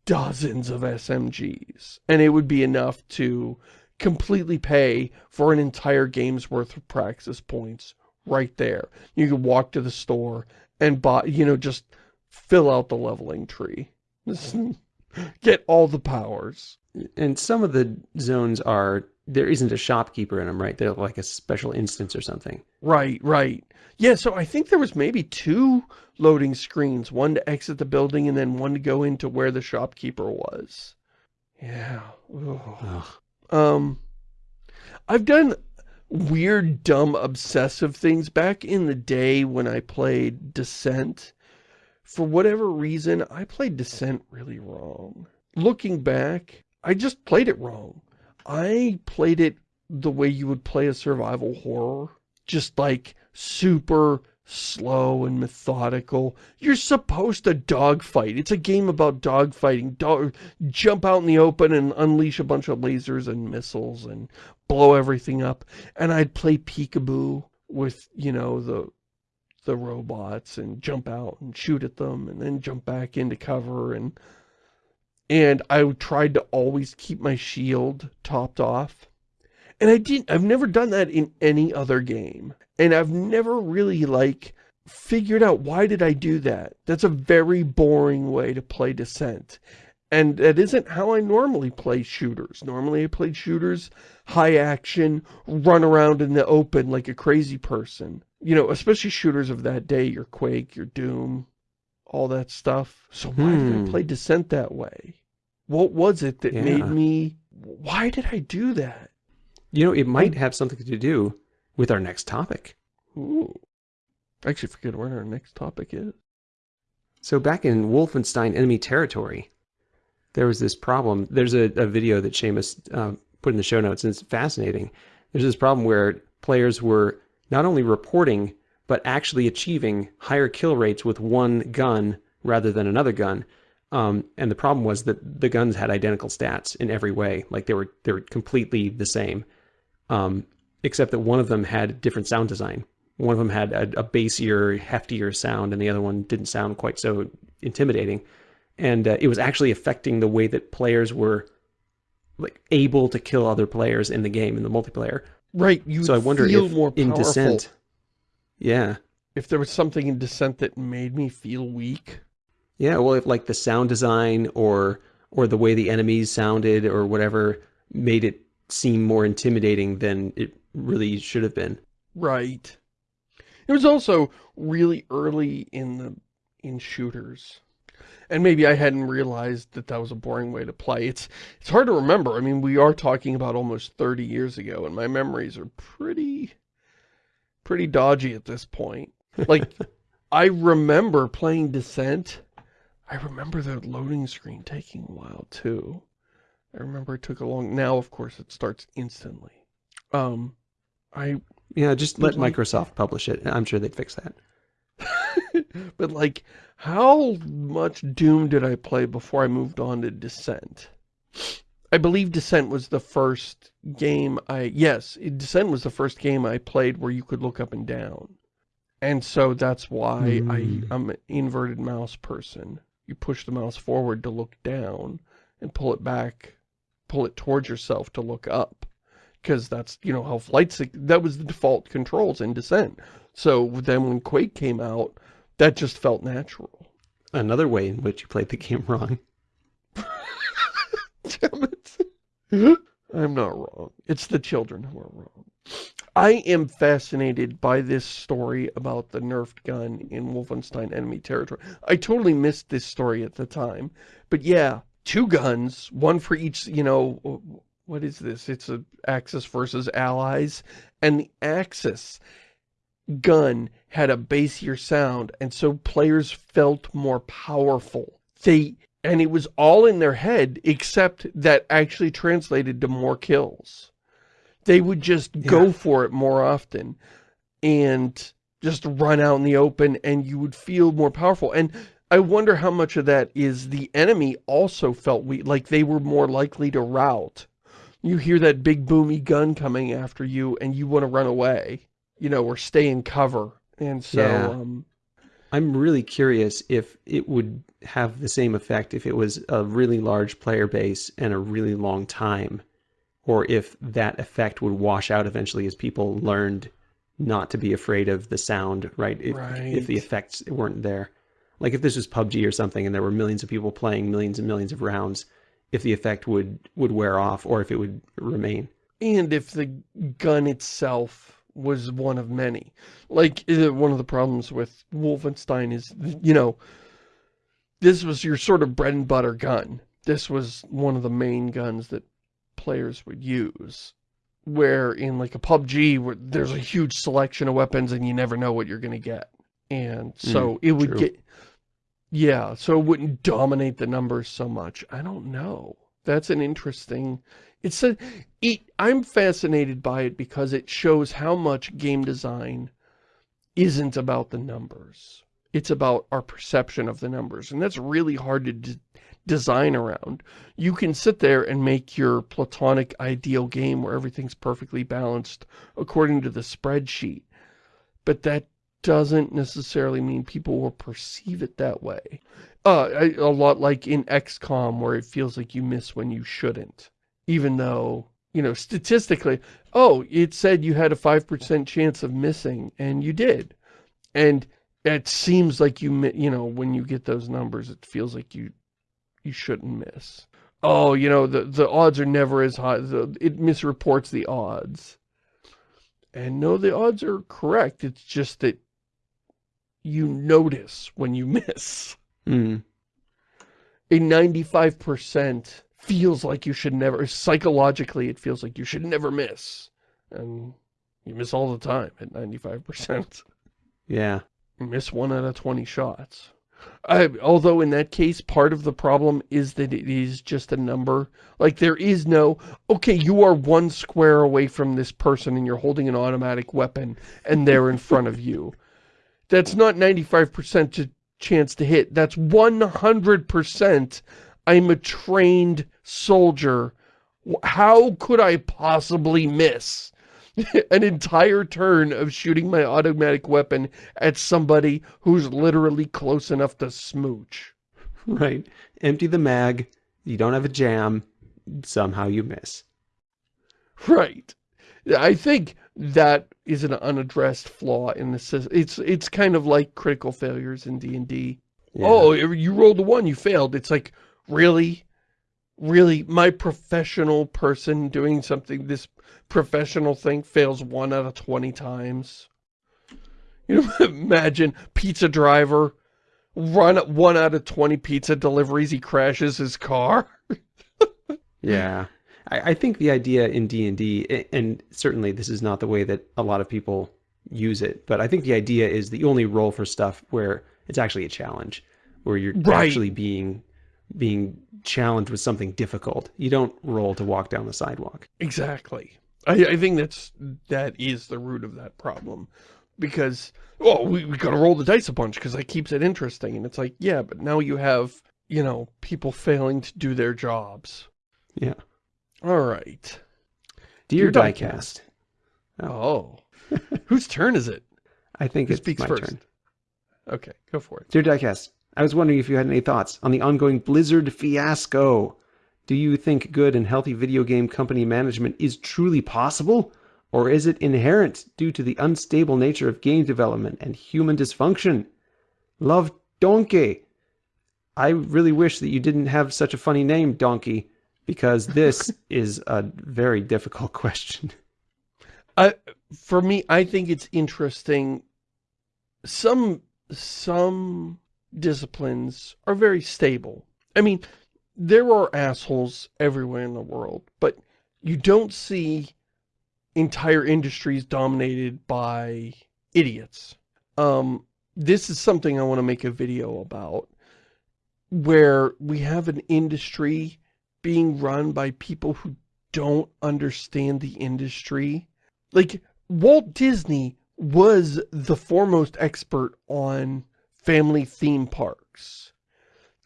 dozens of SMGs. And it would be enough to completely pay for an entire game's worth of praxis points right there. You could walk to the store and buy, you know, just fill out the leveling tree. (laughs) Get all the powers. And some of the zones are, there isn't a shopkeeper in them, right? They're like a special instance or something. Right, right. Yeah, so I think there was maybe two loading screens, one to exit the building and then one to go into where the shopkeeper was. Yeah. Um, I've done weird, dumb, obsessive things back in the day when I played Descent. For whatever reason, I played Descent really wrong. Looking back, I just played it wrong. I played it the way you would play a survival horror. Just like super slow and methodical. You're supposed to dogfight. It's a game about dogfighting. Dog, jump out in the open and unleash a bunch of lasers and missiles and blow everything up. And I'd play peekaboo with, you know, the the robots and jump out and shoot at them and then jump back into cover and and I tried to always keep my shield topped off. And I didn't, I've never done that in any other game. And I've never really, like, figured out why did I do that. That's a very boring way to play Descent. And that isn't how I normally play shooters. Normally I play shooters, high action, run around in the open like a crazy person. You know, especially shooters of that day, your Quake, your Doom, all that stuff. So why hmm. did I hmm. play Descent that way? What was it that yeah. made me... Why did I do that? You know, it might have something to do with our next topic. Ooh. I actually forget what our next topic is. So back in Wolfenstein Enemy Territory, there was this problem. There's a, a video that Shamus uh, put in the show notes, and it's fascinating. There's this problem where players were not only reporting, but actually achieving higher kill rates with one gun rather than another gun. Um, and the problem was that the guns had identical stats in every way. Like they were, they were completely the same. Um, except that one of them had different sound design. One of them had a, a bassier, heftier sound, and the other one didn't sound quite so intimidating. And uh, it was actually affecting the way that players were like able to kill other players in the game in the multiplayer. Right. You so I wonder if more in Descent, yeah, if there was something in Descent that made me feel weak. Yeah. Well, if like the sound design or or the way the enemies sounded or whatever made it seem more intimidating than it really should have been. Right. It was also really early in the in shooters. And maybe I hadn't realized that that was a boring way to play. It's it's hard to remember. I mean, we are talking about almost 30 years ago, and my memories are pretty, pretty dodgy at this point. Like, (laughs) I remember playing Descent. I remember the loading screen taking a while, too. I remember it took a long... Now, of course, it starts instantly. Um, I... Yeah, just let like, Microsoft publish it. I'm sure they'd fix that. (laughs) but like, how much Doom did I play before I moved on to Descent? I believe Descent was the first game I, yes, Descent was the first game I played where you could look up and down. And so that's why mm. I, hmm. I'm an inverted mouse person. You push the mouse forward to look down and pull it back, pull it towards yourself to look up. Because that's, you know, how flights, that was the default controls in Descent. So then when Quake came out, that just felt natural. Another way in which you played the game wrong. (laughs) (laughs) Damn it. I'm not wrong. It's the children who are wrong. I am fascinated by this story about the nerfed gun in Wolfenstein Enemy Territory. I totally missed this story at the time. But yeah, two guns, one for each, you know, what is this? It's a Axis versus Allies. And the Axis gun had a bassier sound, and so players felt more powerful. They and it was all in their head, except that actually translated to more kills. They would just yeah. go for it more often and just run out in the open and you would feel more powerful. And I wonder how much of that is the enemy also felt weak, like they were more likely to rout. You hear that big boomy gun coming after you and you want to run away you know, or stay in cover. And so, yeah. um, I'm really curious if it would have the same effect if it was a really large player base and a really long time, or if that effect would wash out eventually as people learned not to be afraid of the sound, right? If, right. if the effects weren't there. Like if this was PUBG or something and there were millions of people playing millions and millions of rounds, if the effect would, would wear off or if it would remain. And if the gun itself was one of many. Like, one of the problems with Wolfenstein is, you know, this was your sort of bread and butter gun. This was one of the main guns that players would use. Where in like a PUBG, where there's a huge selection of weapons and you never know what you're going to get. And so mm, it would true. get, yeah, so it wouldn't dominate the numbers so much. I don't know. That's an interesting, it's a, it, I'm fascinated by it because it shows how much game design isn't about the numbers. It's about our perception of the numbers. And that's really hard to design around. You can sit there and make your platonic ideal game where everything's perfectly balanced according to the spreadsheet. But that doesn't necessarily mean people will perceive it that way. Uh, a lot like in XCOM where it feels like you miss when you shouldn't even though, you know, statistically, oh, it said you had a 5% chance of missing, and you did. And it seems like you, you know, when you get those numbers, it feels like you, you shouldn't miss. Oh, you know, the, the odds are never as high. The, it misreports the odds. And no, the odds are correct. It's just that you notice when you (laughs) miss. Mm. A 95% feels like you should never, psychologically it feels like you should never miss. And you miss all the time at 95%. Yeah. You miss one out of 20 shots. Although in that case, part of the problem is that it is just a number. Like, there is no, okay, you are one square away from this person and you're holding an automatic weapon and they're in front of you. That's not 95% chance to hit. That's 100% I'm a trained soldier. How could I possibly miss (laughs) an entire turn of shooting my automatic weapon at somebody who's literally close enough to smooch? Right. Empty the mag. You don't have a jam. Somehow you miss. Right. I think that is an unaddressed flaw in the system. It's it's kind of like critical failures in D&D. Yeah. Oh, you rolled a one, you failed. It's like, really? Really, my professional person doing something, this professional thing fails one out of 20 times. You know, (laughs) imagine pizza driver, run one out of 20 pizza deliveries, he crashes his car. (laughs) yeah. I, I think the idea in D&D, and certainly this is not the way that a lot of people use it, but I think the idea is that you only roll for stuff where it's actually a challenge, where you're right. actually being being challenged with something difficult. You don't roll to walk down the sidewalk. Exactly. I, I think that's that is the root of that problem. Because, oh, we, we gotta roll the dice a bunch because that keeps it interesting. And it's like, yeah, but now you have, you know, people failing to do their jobs. Yeah. All right. Dear, Dear Diecast. Oh. oh. (laughs) Whose turn is it? I think Who it's my first? turn. Okay, go for it. Dear Diecast, I was wondering if you had any thoughts on the ongoing Blizzard fiasco. Do you think good and healthy video game company management is truly possible? Or is it inherent due to the unstable nature of game development and human dysfunction? Love Donkey. I really wish that you didn't have such a funny name, Donkey, because this (laughs) is a very difficult (laughs) question. Uh, for me, I think it's interesting. Some some disciplines are very stable. I mean, there are assholes everywhere in the world, but you don't see entire industries dominated by idiots. Um, this is something I want to make a video about, where we have an industry being run by people who don't understand the industry. Like, Walt Disney was the foremost expert on family theme parks.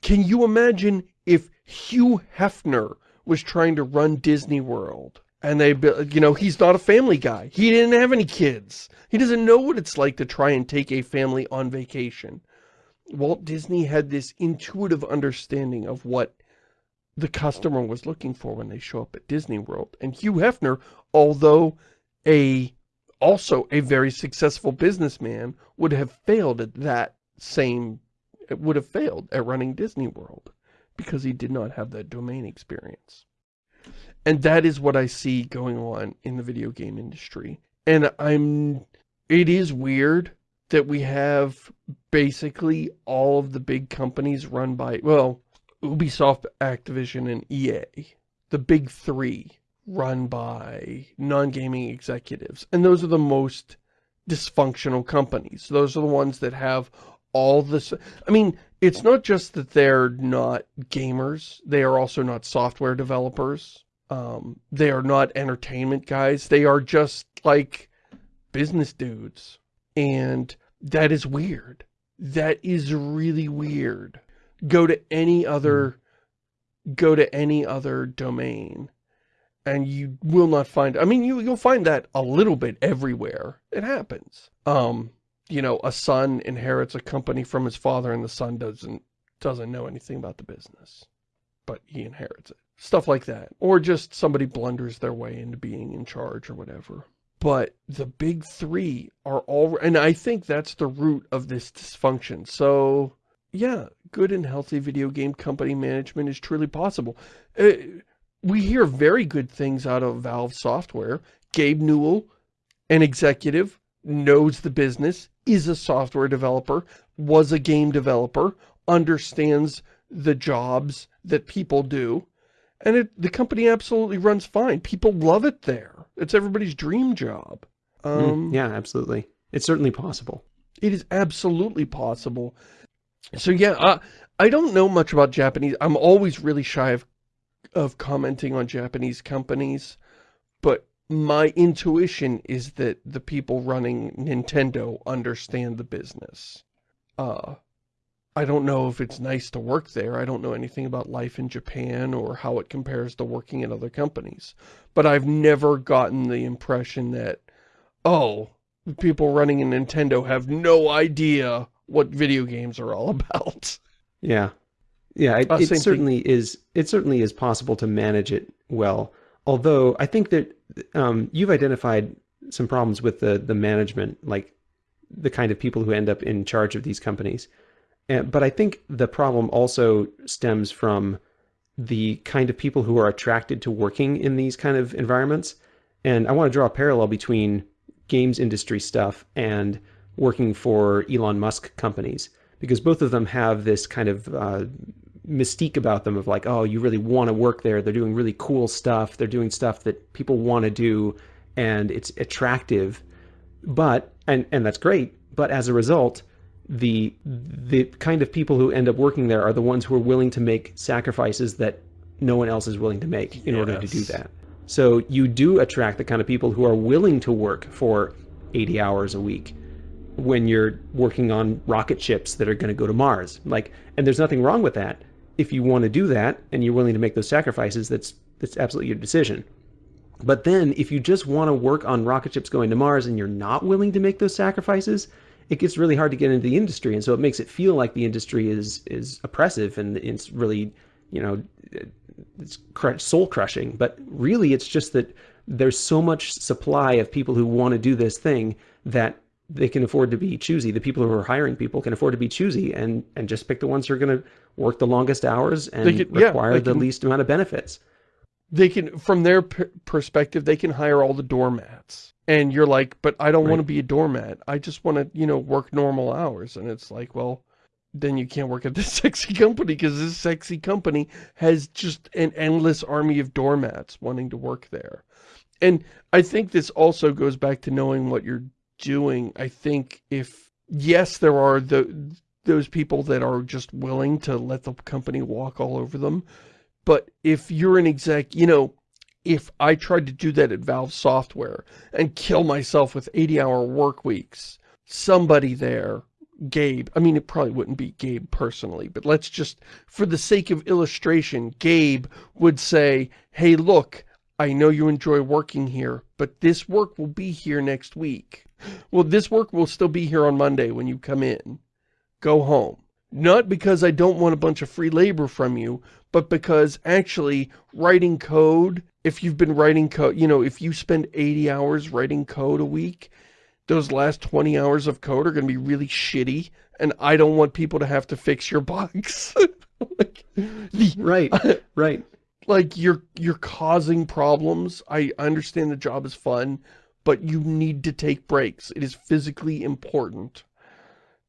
Can you imagine if Hugh Hefner was trying to run Disney World? And they, you know, he's not a family guy. He didn't have any kids. He doesn't know what it's like to try and take a family on vacation. Walt Disney had this intuitive understanding of what the customer was looking for when they show up at Disney World. And Hugh Hefner, although a also a very successful businessman, would have failed at that same, it would have failed at running Disney World because he did not have that domain experience. And that is what I see going on in the video game industry. And I'm, it is weird that we have basically all of the big companies run by, well, Ubisoft, Activision, and EA, the big three, run by non-gaming executives. And those are the most dysfunctional companies. Those are the ones that have all this. I mean, it's not just that they're not gamers. They are also not software developers. Um, they are not entertainment guys. They are just like business dudes. And that is weird. That is really weird. Go to any other, go to any other domain and you will not find, I mean, you, you'll find that a little bit everywhere. It happens. Um, you know, a son inherits a company from his father and the son doesn't doesn't know anything about the business, but he inherits it. Stuff like that. Or just somebody blunders their way into being in charge or whatever. But the big three are all, and I think that's the root of this dysfunction. So, yeah, good and healthy video game company management is truly possible. Uh, we hear very good things out of Valve Software. Gabe Newell, an executive, knows the business, is a software developer, was a game developer, understands the jobs that people do, and it, the company absolutely runs fine. People love it there. It's everybody's dream job. Mm, um, yeah, absolutely. It's certainly possible. It is absolutely possible. So yeah, uh, I don't know much about Japanese. I'm always really shy of, of commenting on Japanese companies, but my intuition is that the people running Nintendo understand the business. Uh, I don't know if it's nice to work there. I don't know anything about life in Japan or how it compares to working at other companies. But I've never gotten the impression that, oh, the people running a Nintendo have no idea what video games are all (laughs) about. Yeah. Yeah, it, uh, it certainly thing. is it certainly is possible to manage it well. Although I think that um, you've identified some problems with the the management, like the kind of people who end up in charge of these companies. And, but I think the problem also stems from the kind of people who are attracted to working in these kind of environments. And I want to draw a parallel between games industry stuff and working for Elon Musk companies because both of them have this kind of uh, mystique about them of like, oh, you really want to work there. They're doing really cool stuff. They're doing stuff that people want to do and it's attractive. But, and, and that's great. But as a result, the the kind of people who end up working there are the ones who are willing to make sacrifices that no one else is willing to make in yes. order to do that. So you do attract the kind of people who are willing to work for 80 hours a week when you're working on rocket ships that are going to go to Mars. Like, and there's nothing wrong with that. If you want to do that and you're willing to make those sacrifices, that's that's absolutely your decision. But then if you just want to work on rocket ships going to Mars and you're not willing to make those sacrifices, it gets really hard to get into the industry. And so it makes it feel like the industry is is oppressive and it's really, you know, it's soul crushing. But really it's just that there's so much supply of people who want to do this thing that they can afford to be choosy. The people who are hiring people can afford to be choosy and and just pick the ones who are going to work the longest hours and can, require yeah, the can, least amount of benefits. They can, from their perspective, they can hire all the doormats. And you're like, but I don't right. want to be a doormat. I just want to, you know, work normal hours. And it's like, well, then you can't work at this (laughs) sexy company because this sexy company has just an endless army of doormats wanting to work there. And I think this also goes back to knowing what you're doing, I think if, yes, there are the those people that are just willing to let the company walk all over them, but if you're an exec, you know, if I tried to do that at Valve Software and kill myself with 80-hour work weeks, somebody there, Gabe, I mean, it probably wouldn't be Gabe personally, but let's just, for the sake of illustration, Gabe would say, hey, look, I know you enjoy working here, but this work will be here next week. Well, this work will still be here on Monday when you come in. Go home. Not because I don't want a bunch of free labor from you, but because actually writing code, if you've been writing code, you know, if you spend 80 hours writing code a week, those last 20 hours of code are going to be really shitty, and I don't want people to have to fix your bugs. (laughs) like, the, (laughs) right, right. Like, you're, you're causing problems. I understand the job is fun, but you need to take breaks. It is physically important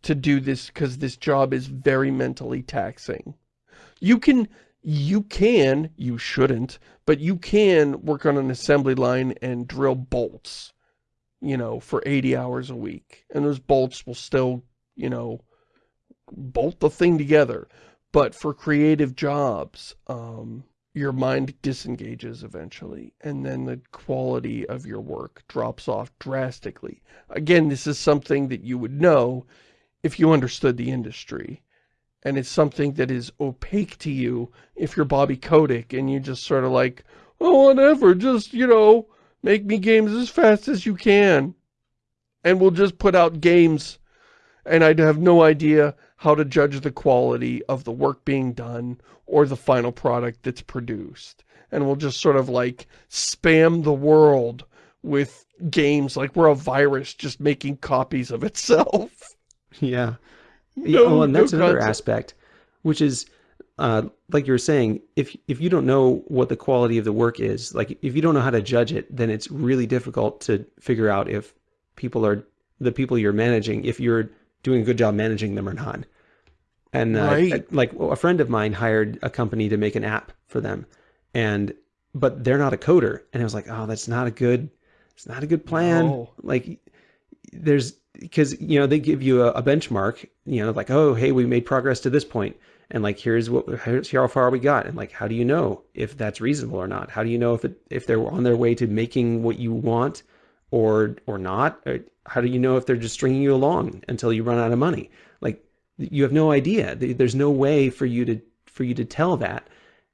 to do this because this job is very mentally taxing. You can, you can, you shouldn't, but you can work on an assembly line and drill bolts, you know, for 80 hours a week. And those bolts will still, you know, bolt the thing together. But for creative jobs, um, your mind disengages eventually, and then the quality of your work drops off drastically. Again, this is something that you would know if you understood the industry. And it's something that is opaque to you if you're Bobby Kotick and you just sort of like, oh, whatever, just, you know, make me games as fast as you can. And we'll just put out games. And I'd have no idea how to judge the quality of the work being done or the final product that's produced. And we'll just sort of like spam the world with games like we're a virus just making copies of itself. (laughs) (laughs) Yeah. No, oh, and that's no another concept. aspect, which is, uh, like you were saying, if if you don't know what the quality of the work is, like if you don't know how to judge it, then it's really difficult to figure out if people are the people you're managing, if you're doing a good job managing them or not. And uh, right. like a friend of mine hired a company to make an app for them, and but they're not a coder, and I was like, oh, that's not a good, it's not a good plan. No. Like, there's because you know they give you a, a, benchmark, you know, like oh, hey, we made progress to this point, and like here's what here's how far we got, and like how do you know if that's reasonable or not? How do you know if it if they're on their way to making what you want or or not? Or how do you know if they're just stringing you along until you run out of money? Like you have no idea. There's no way for you to for you to tell that.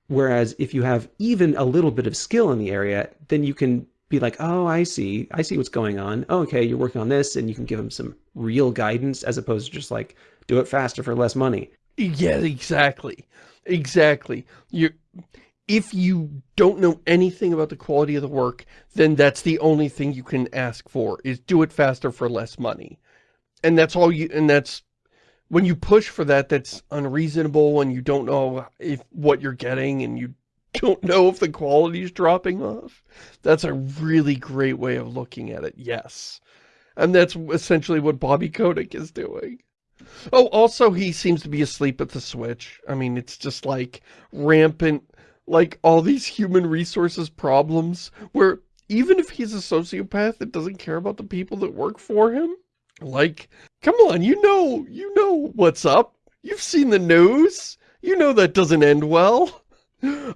Whereas if you have even a little bit of skill in the area, then you can be like, oh, I see. I see what's going on. Oh, okay, you're working on this, and you can give them some real guidance as opposed to just like, do it faster for less money. Yeah, exactly. Exactly. You if you don't know anything about the quality of the work, then that's the only thing you can ask for, is do it faster for less money. And that's all you, and that's when you push for that, that's unreasonable and you don't know if what you're getting and you don't know if the quality is dropping off. That's a really great way of looking at it, yes. And that's essentially what Bobby Kotick is doing. Oh, also he seems to be asleep at the switch. I mean, it's just like rampant, like all these human resources problems where even if he's a sociopath that doesn't care about the people that work for him, like, come on, you know, you know what's up. You've seen the news. You know that doesn't end well.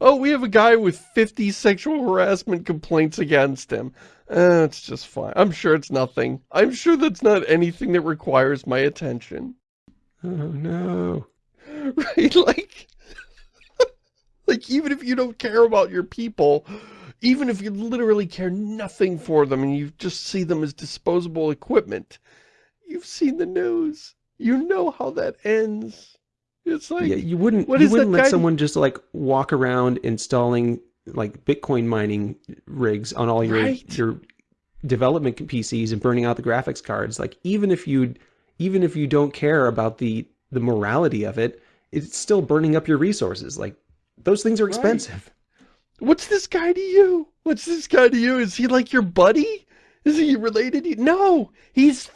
Oh, we have a guy with 50 sexual harassment complaints against him. Eh, it's just fine. I'm sure it's nothing. I'm sure that's not anything that requires my attention. Oh, no. (laughs) Right, like... (laughs) like, even if you don't care about your people, even if you literally care nothing for them and you just see them as disposable equipment, you've seen the news. You know how that ends. It's like... Yeah, you wouldn't, what you wouldn't let someone just like walk around installing like Bitcoin mining rigs on all your Right. your development PCs and burning out the graphics cards. Like even if you even if you don't care about the the morality of it, it's still burning up your resources. Like those things are Right. expensive. What's this guy to you? What's this guy to you? Is he like your buddy? Is he related? No, he's,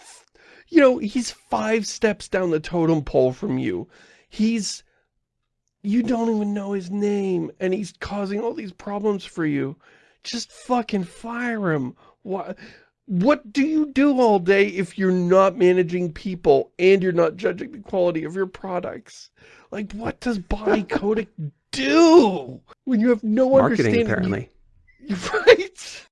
you know, he's five steps down the totem pole from you. He's, you don't even know his name and he's causing all these problems for you. Just fucking fire him. What, what do you do all day if you're not managing people and you're not judging the quality of your products? Like, what does Bobby (laughs) Kotick do when you have no Marketing understanding? apparently. (laughs) Right.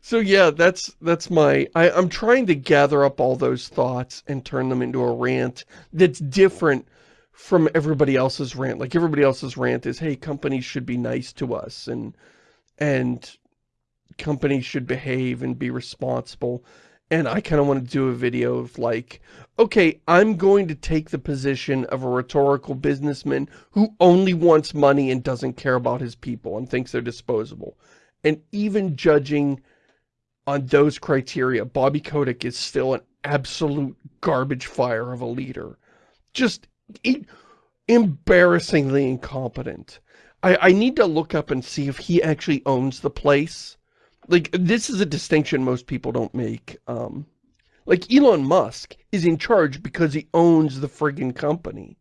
So yeah, that's that's my I, I'm trying to gather up all those thoughts and turn them into a rant that's different from everybody else's rant. Like everybody else's rant is, hey, companies should be nice to us and and companies should behave and be responsible. And I kind of want to do a video of like, okay, I'm going to take the position of a rhetorical businessman who only wants money and doesn't care about his people and thinks they're disposable. And even judging on those criteria, Bobby Kotick is still an absolute garbage fire of a leader. Just embarrassingly incompetent. I, I need to look up and see if he actually owns the place. Like, this is a distinction most people don't make. Um, like, Elon Musk is in charge because he owns the friggin' company.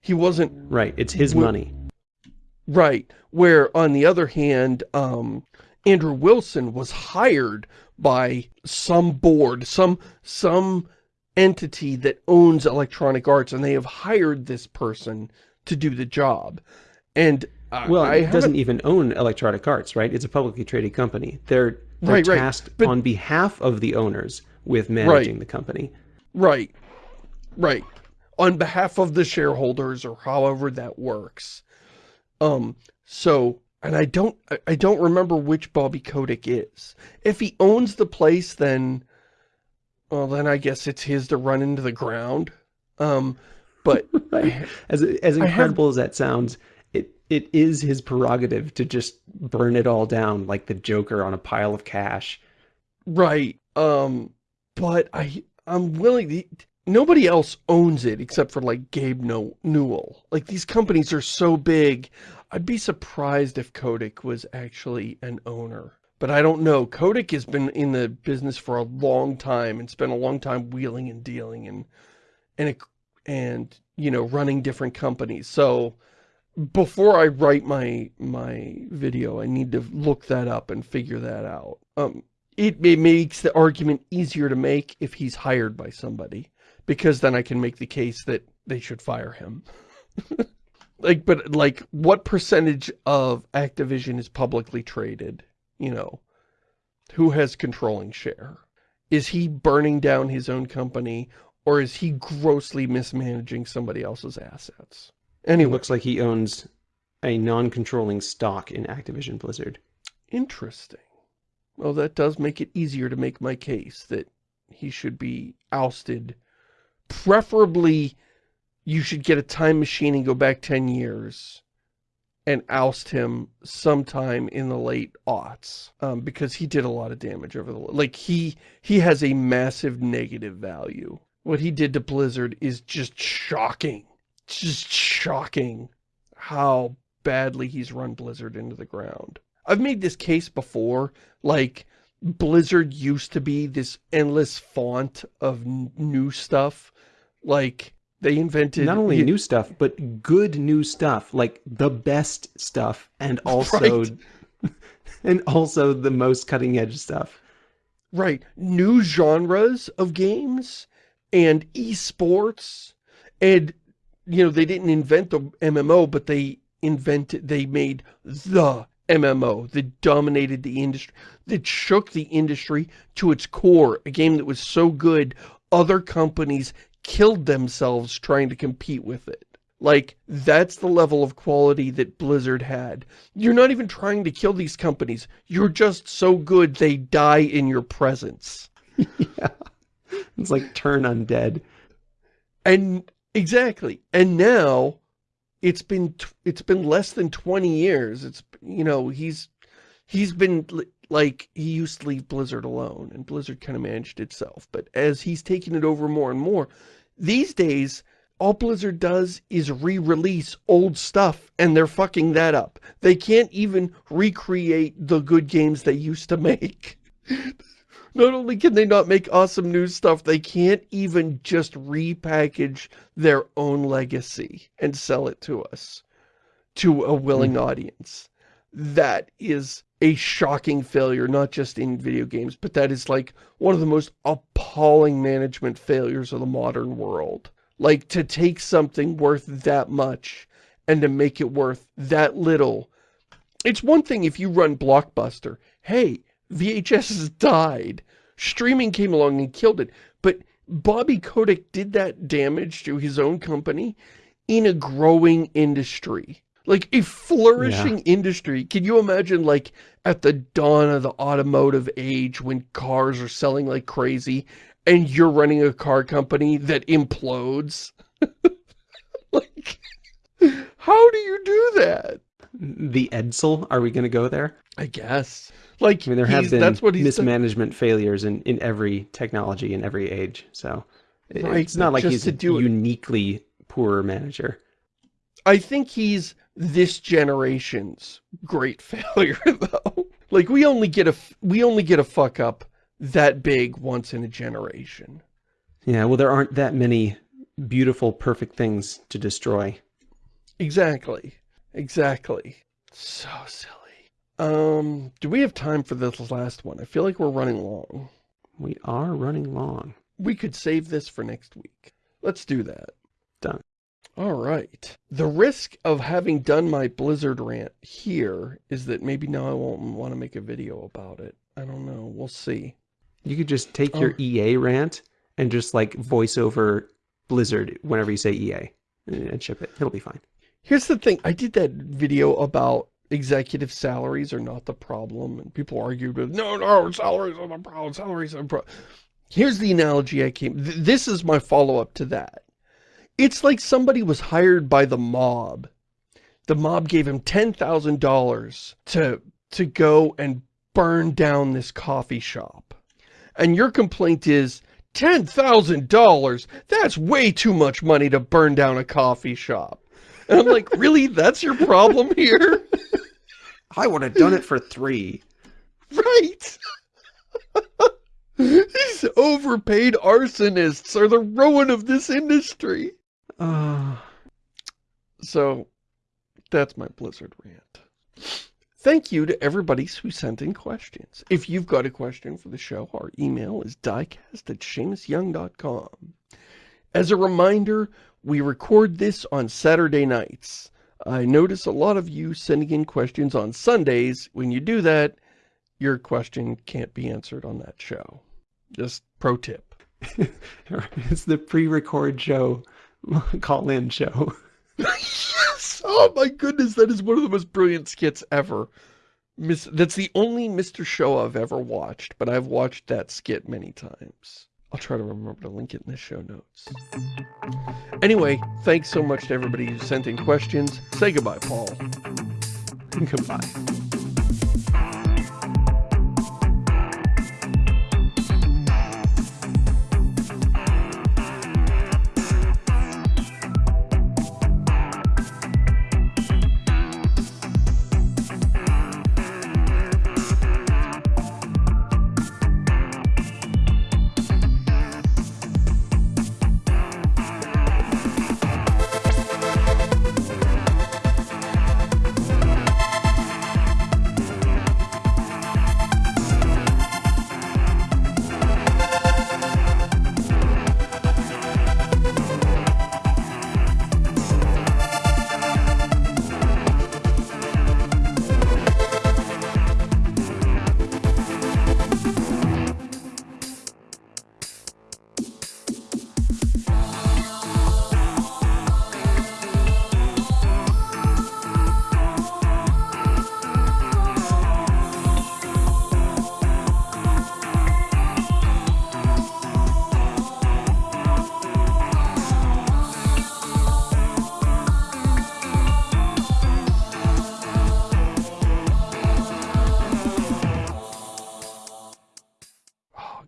He wasn't Right. It's his money. Right. Where, on the other hand, um, Andrew Wilson was hired by some board, some, some entity that owns Electronic Arts, and they have hired this person to do the job. And I- Well, I it doesn't even own Electronic Arts, right? It's a publicly traded company. They're, they're Right, right. tasked But- on behalf of the owners with managing the company. Right. Right. On behalf of the shareholders or however that works. Um, so, and I don't, I- I don't remember which Bobby Kotick is. If he owns the place, then, well, then I guess it's his to run into the ground. Um, but, (laughs) Right. As as I have- incredible as that sounds, it it is his prerogative to just burn it all down like the Joker on a pile of cash. right. Um, but I, I'm willing to, nobody else owns it except for like Gabe no Newell. Like these companies are so big. I'd be surprised if Kotick was actually an owner. But I don't know. Kotick has been in the business for a long time and spent a long time wheeling and dealing and and and you know running different companies. So before I write my my video, I need to look that up and figure that out. Um, it, it makes the argument easier to make if he's hired by somebody, because then I can make the case that they should fire him. (laughs) like, but like, what percentage of Activision is publicly traded? You know, who has controlling share? Is he burning down his own company, or is he grossly mismanaging somebody else's assets? It Anyway, looks like he owns a non-controlling stock in Activision Blizzard. Interesting. Well, that does make it easier to make my case that he should be ousted. Preferably, you should get a time machine and go back 10 years and oust him sometime in the late aughts. Um, because he did a lot of damage over the... Like, he, he has a massive negative value What he did to Blizzard is just shocking. Just shocking how badly he's run Blizzard into the ground. I've made this case before, like, Blizzard used to be this endless font of new stuff. Like, they invented... Not only new stuff, but good new stuff. Like, the best stuff, and (laughs) also... Right. (laughs) and also the most cutting-edge stuff. Right. New genres of games, and esports, and, you know, they didn't invent the MMO, but they invented, they made the MMO that dominated the industry, that shook the industry to its core, a game that was so good, other companies killed themselves trying to compete with it. Like, that's the level of quality that Blizzard had. You're not even trying to kill these companies. You're just so good they die in your presence. (laughs) yeah. It's like turn undead. And, exactly. And now, it's been it's been less than 20 years. It's you know, he's he's been like he used to leave Blizzard alone and Blizzard kind of managed itself, but as he's taking it over more and more, these days all Blizzard does is re-release old stuff and they're fucking that up. They can't even recreate the good games they used to make. (laughs) Not only can they not make awesome new stuff, they can't even just repackage their own legacy and sell it to us, to a willing mm. audience. That is a shocking failure, not just in video games, but that is like one of the most appalling management failures of the modern world. Like to take something worth that much and to make it worth that little. It's one thing if you run Blockbuster. Hey, VHS has died. Streaming came along and killed it. But Bobby Kotick did that damage to his own company in a growing industry. Like a flourishing yeah. industry. Can you imagine like at the dawn of the automotive age when cars are selling like crazy and you're running a car company that implodes? (laughs) like, how do you do that? The Edsel, are we going to go there? I guess. Like, I mean, there have been that's what mismanagement failures in, in every technology in every age. So right, it's not like he's a uniquely poor manager. I think he's this generation's great (laughs) failure, though. Like, we only get a, we only get a fuck up that big once in a generation. Yeah, well, there aren't that many beautiful, perfect things to destroy. Exactly. Exactly. So silly. Um, do we have time for this last one? I feel like we're running long. We are running long. We could save this for next week. Let's do that. Done. All right. The risk of having done my Blizzard rant here is that maybe now I won't want to make a video about it. I don't know. We'll see. You could just take your oh. EA rant and just like voice over Blizzard whenever you say EA eh, and ship it. It'll be fine. Here's the thing. I did that video about executive salaries are not the problem. And people argued with, no, no, salaries are the problem, salaries are the problem. Here's the analogy I came, th this is my follow-up to that. It's like somebody was hired by the mob. The mob gave him $10,000 to, to go and burn down this coffee shop. And your complaint is, $10,000? That's way too much money to burn down a coffee shop. And I'm like, really? (laughs) That's your problem here? I would have done it for three. Right. (laughs) These overpaid arsonists are the ruin of this industry. Uh, (sighs) so, that's my Blizzard rant. Thank you to everybody who sent in questions. If you've got a question for the show, our email is diecast at ShamusYoung.com. As a reminder, we record this on Saturday nights. I notice a lot of you sending in questions on Sundays. When you do that, your question can't be answered on that show. Just pro tip. (laughs) it's the pre-record show, (laughs) call-in show. (laughs) yes! Oh my goodness, that is one of the most brilliant skits ever. Miss, that's the only Mr. Show I've ever watched, but I've watched that skit many times. I'll try to remember to link it in the show notes. Anyway, thanks so much to everybody who sent in questions. Say goodbye, Paul. (laughs) goodbye.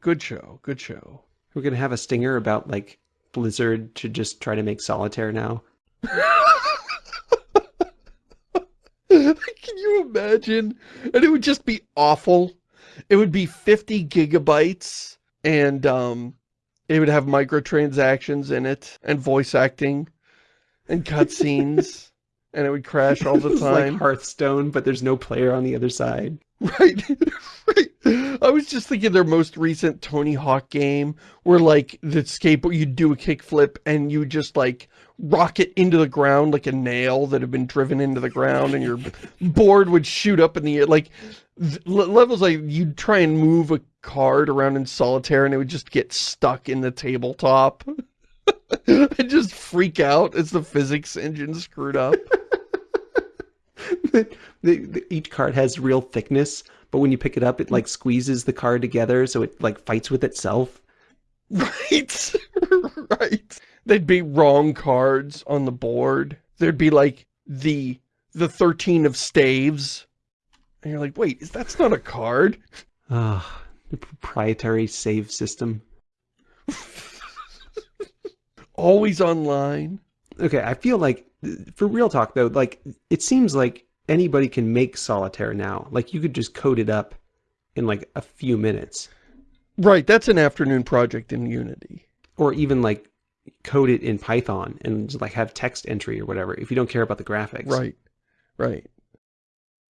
Good show, good show. We're gonna have a stinger about like Blizzard to just try to make solitaire now. (laughs) Can you imagine? And it would just be awful. It would be 50 gigabytes and um, it would have microtransactions in it and voice acting and cutscenes (laughs) and it would crash all the time. like Hearthstone, but there's no player on the other side. Right, (laughs) right. I was just thinking their most recent Tony Hawk game where like the skateboard, you'd do a kickflip and you just like rocket into the ground like a nail that had been driven into the ground and your (laughs) board would shoot up in the air. Like levels like you'd try and move a card around in solitaire and it would just get stuck in the tabletop. (laughs) and just freak out as the physics engine screwed up. The, the, each card has real thickness, but when you pick it up, it like squeezes the card together, so it like fights with itself. (laughs) Right, (laughs) right. They'd be wrong cards on the board. There'd be like the the 13 of staves. And you're like, wait, is that's not a card? Ah, the proprietary save system. (laughs) Always online. Okay, I feel like, for real talk though, like, it seems like anybody can make solitaire now. Like, you could just code it up in like a few minutes. Right, that's an afternoon project in Unity. Or even like code it in Python and like have text entry or whatever if you don't care about the graphics. Right, right.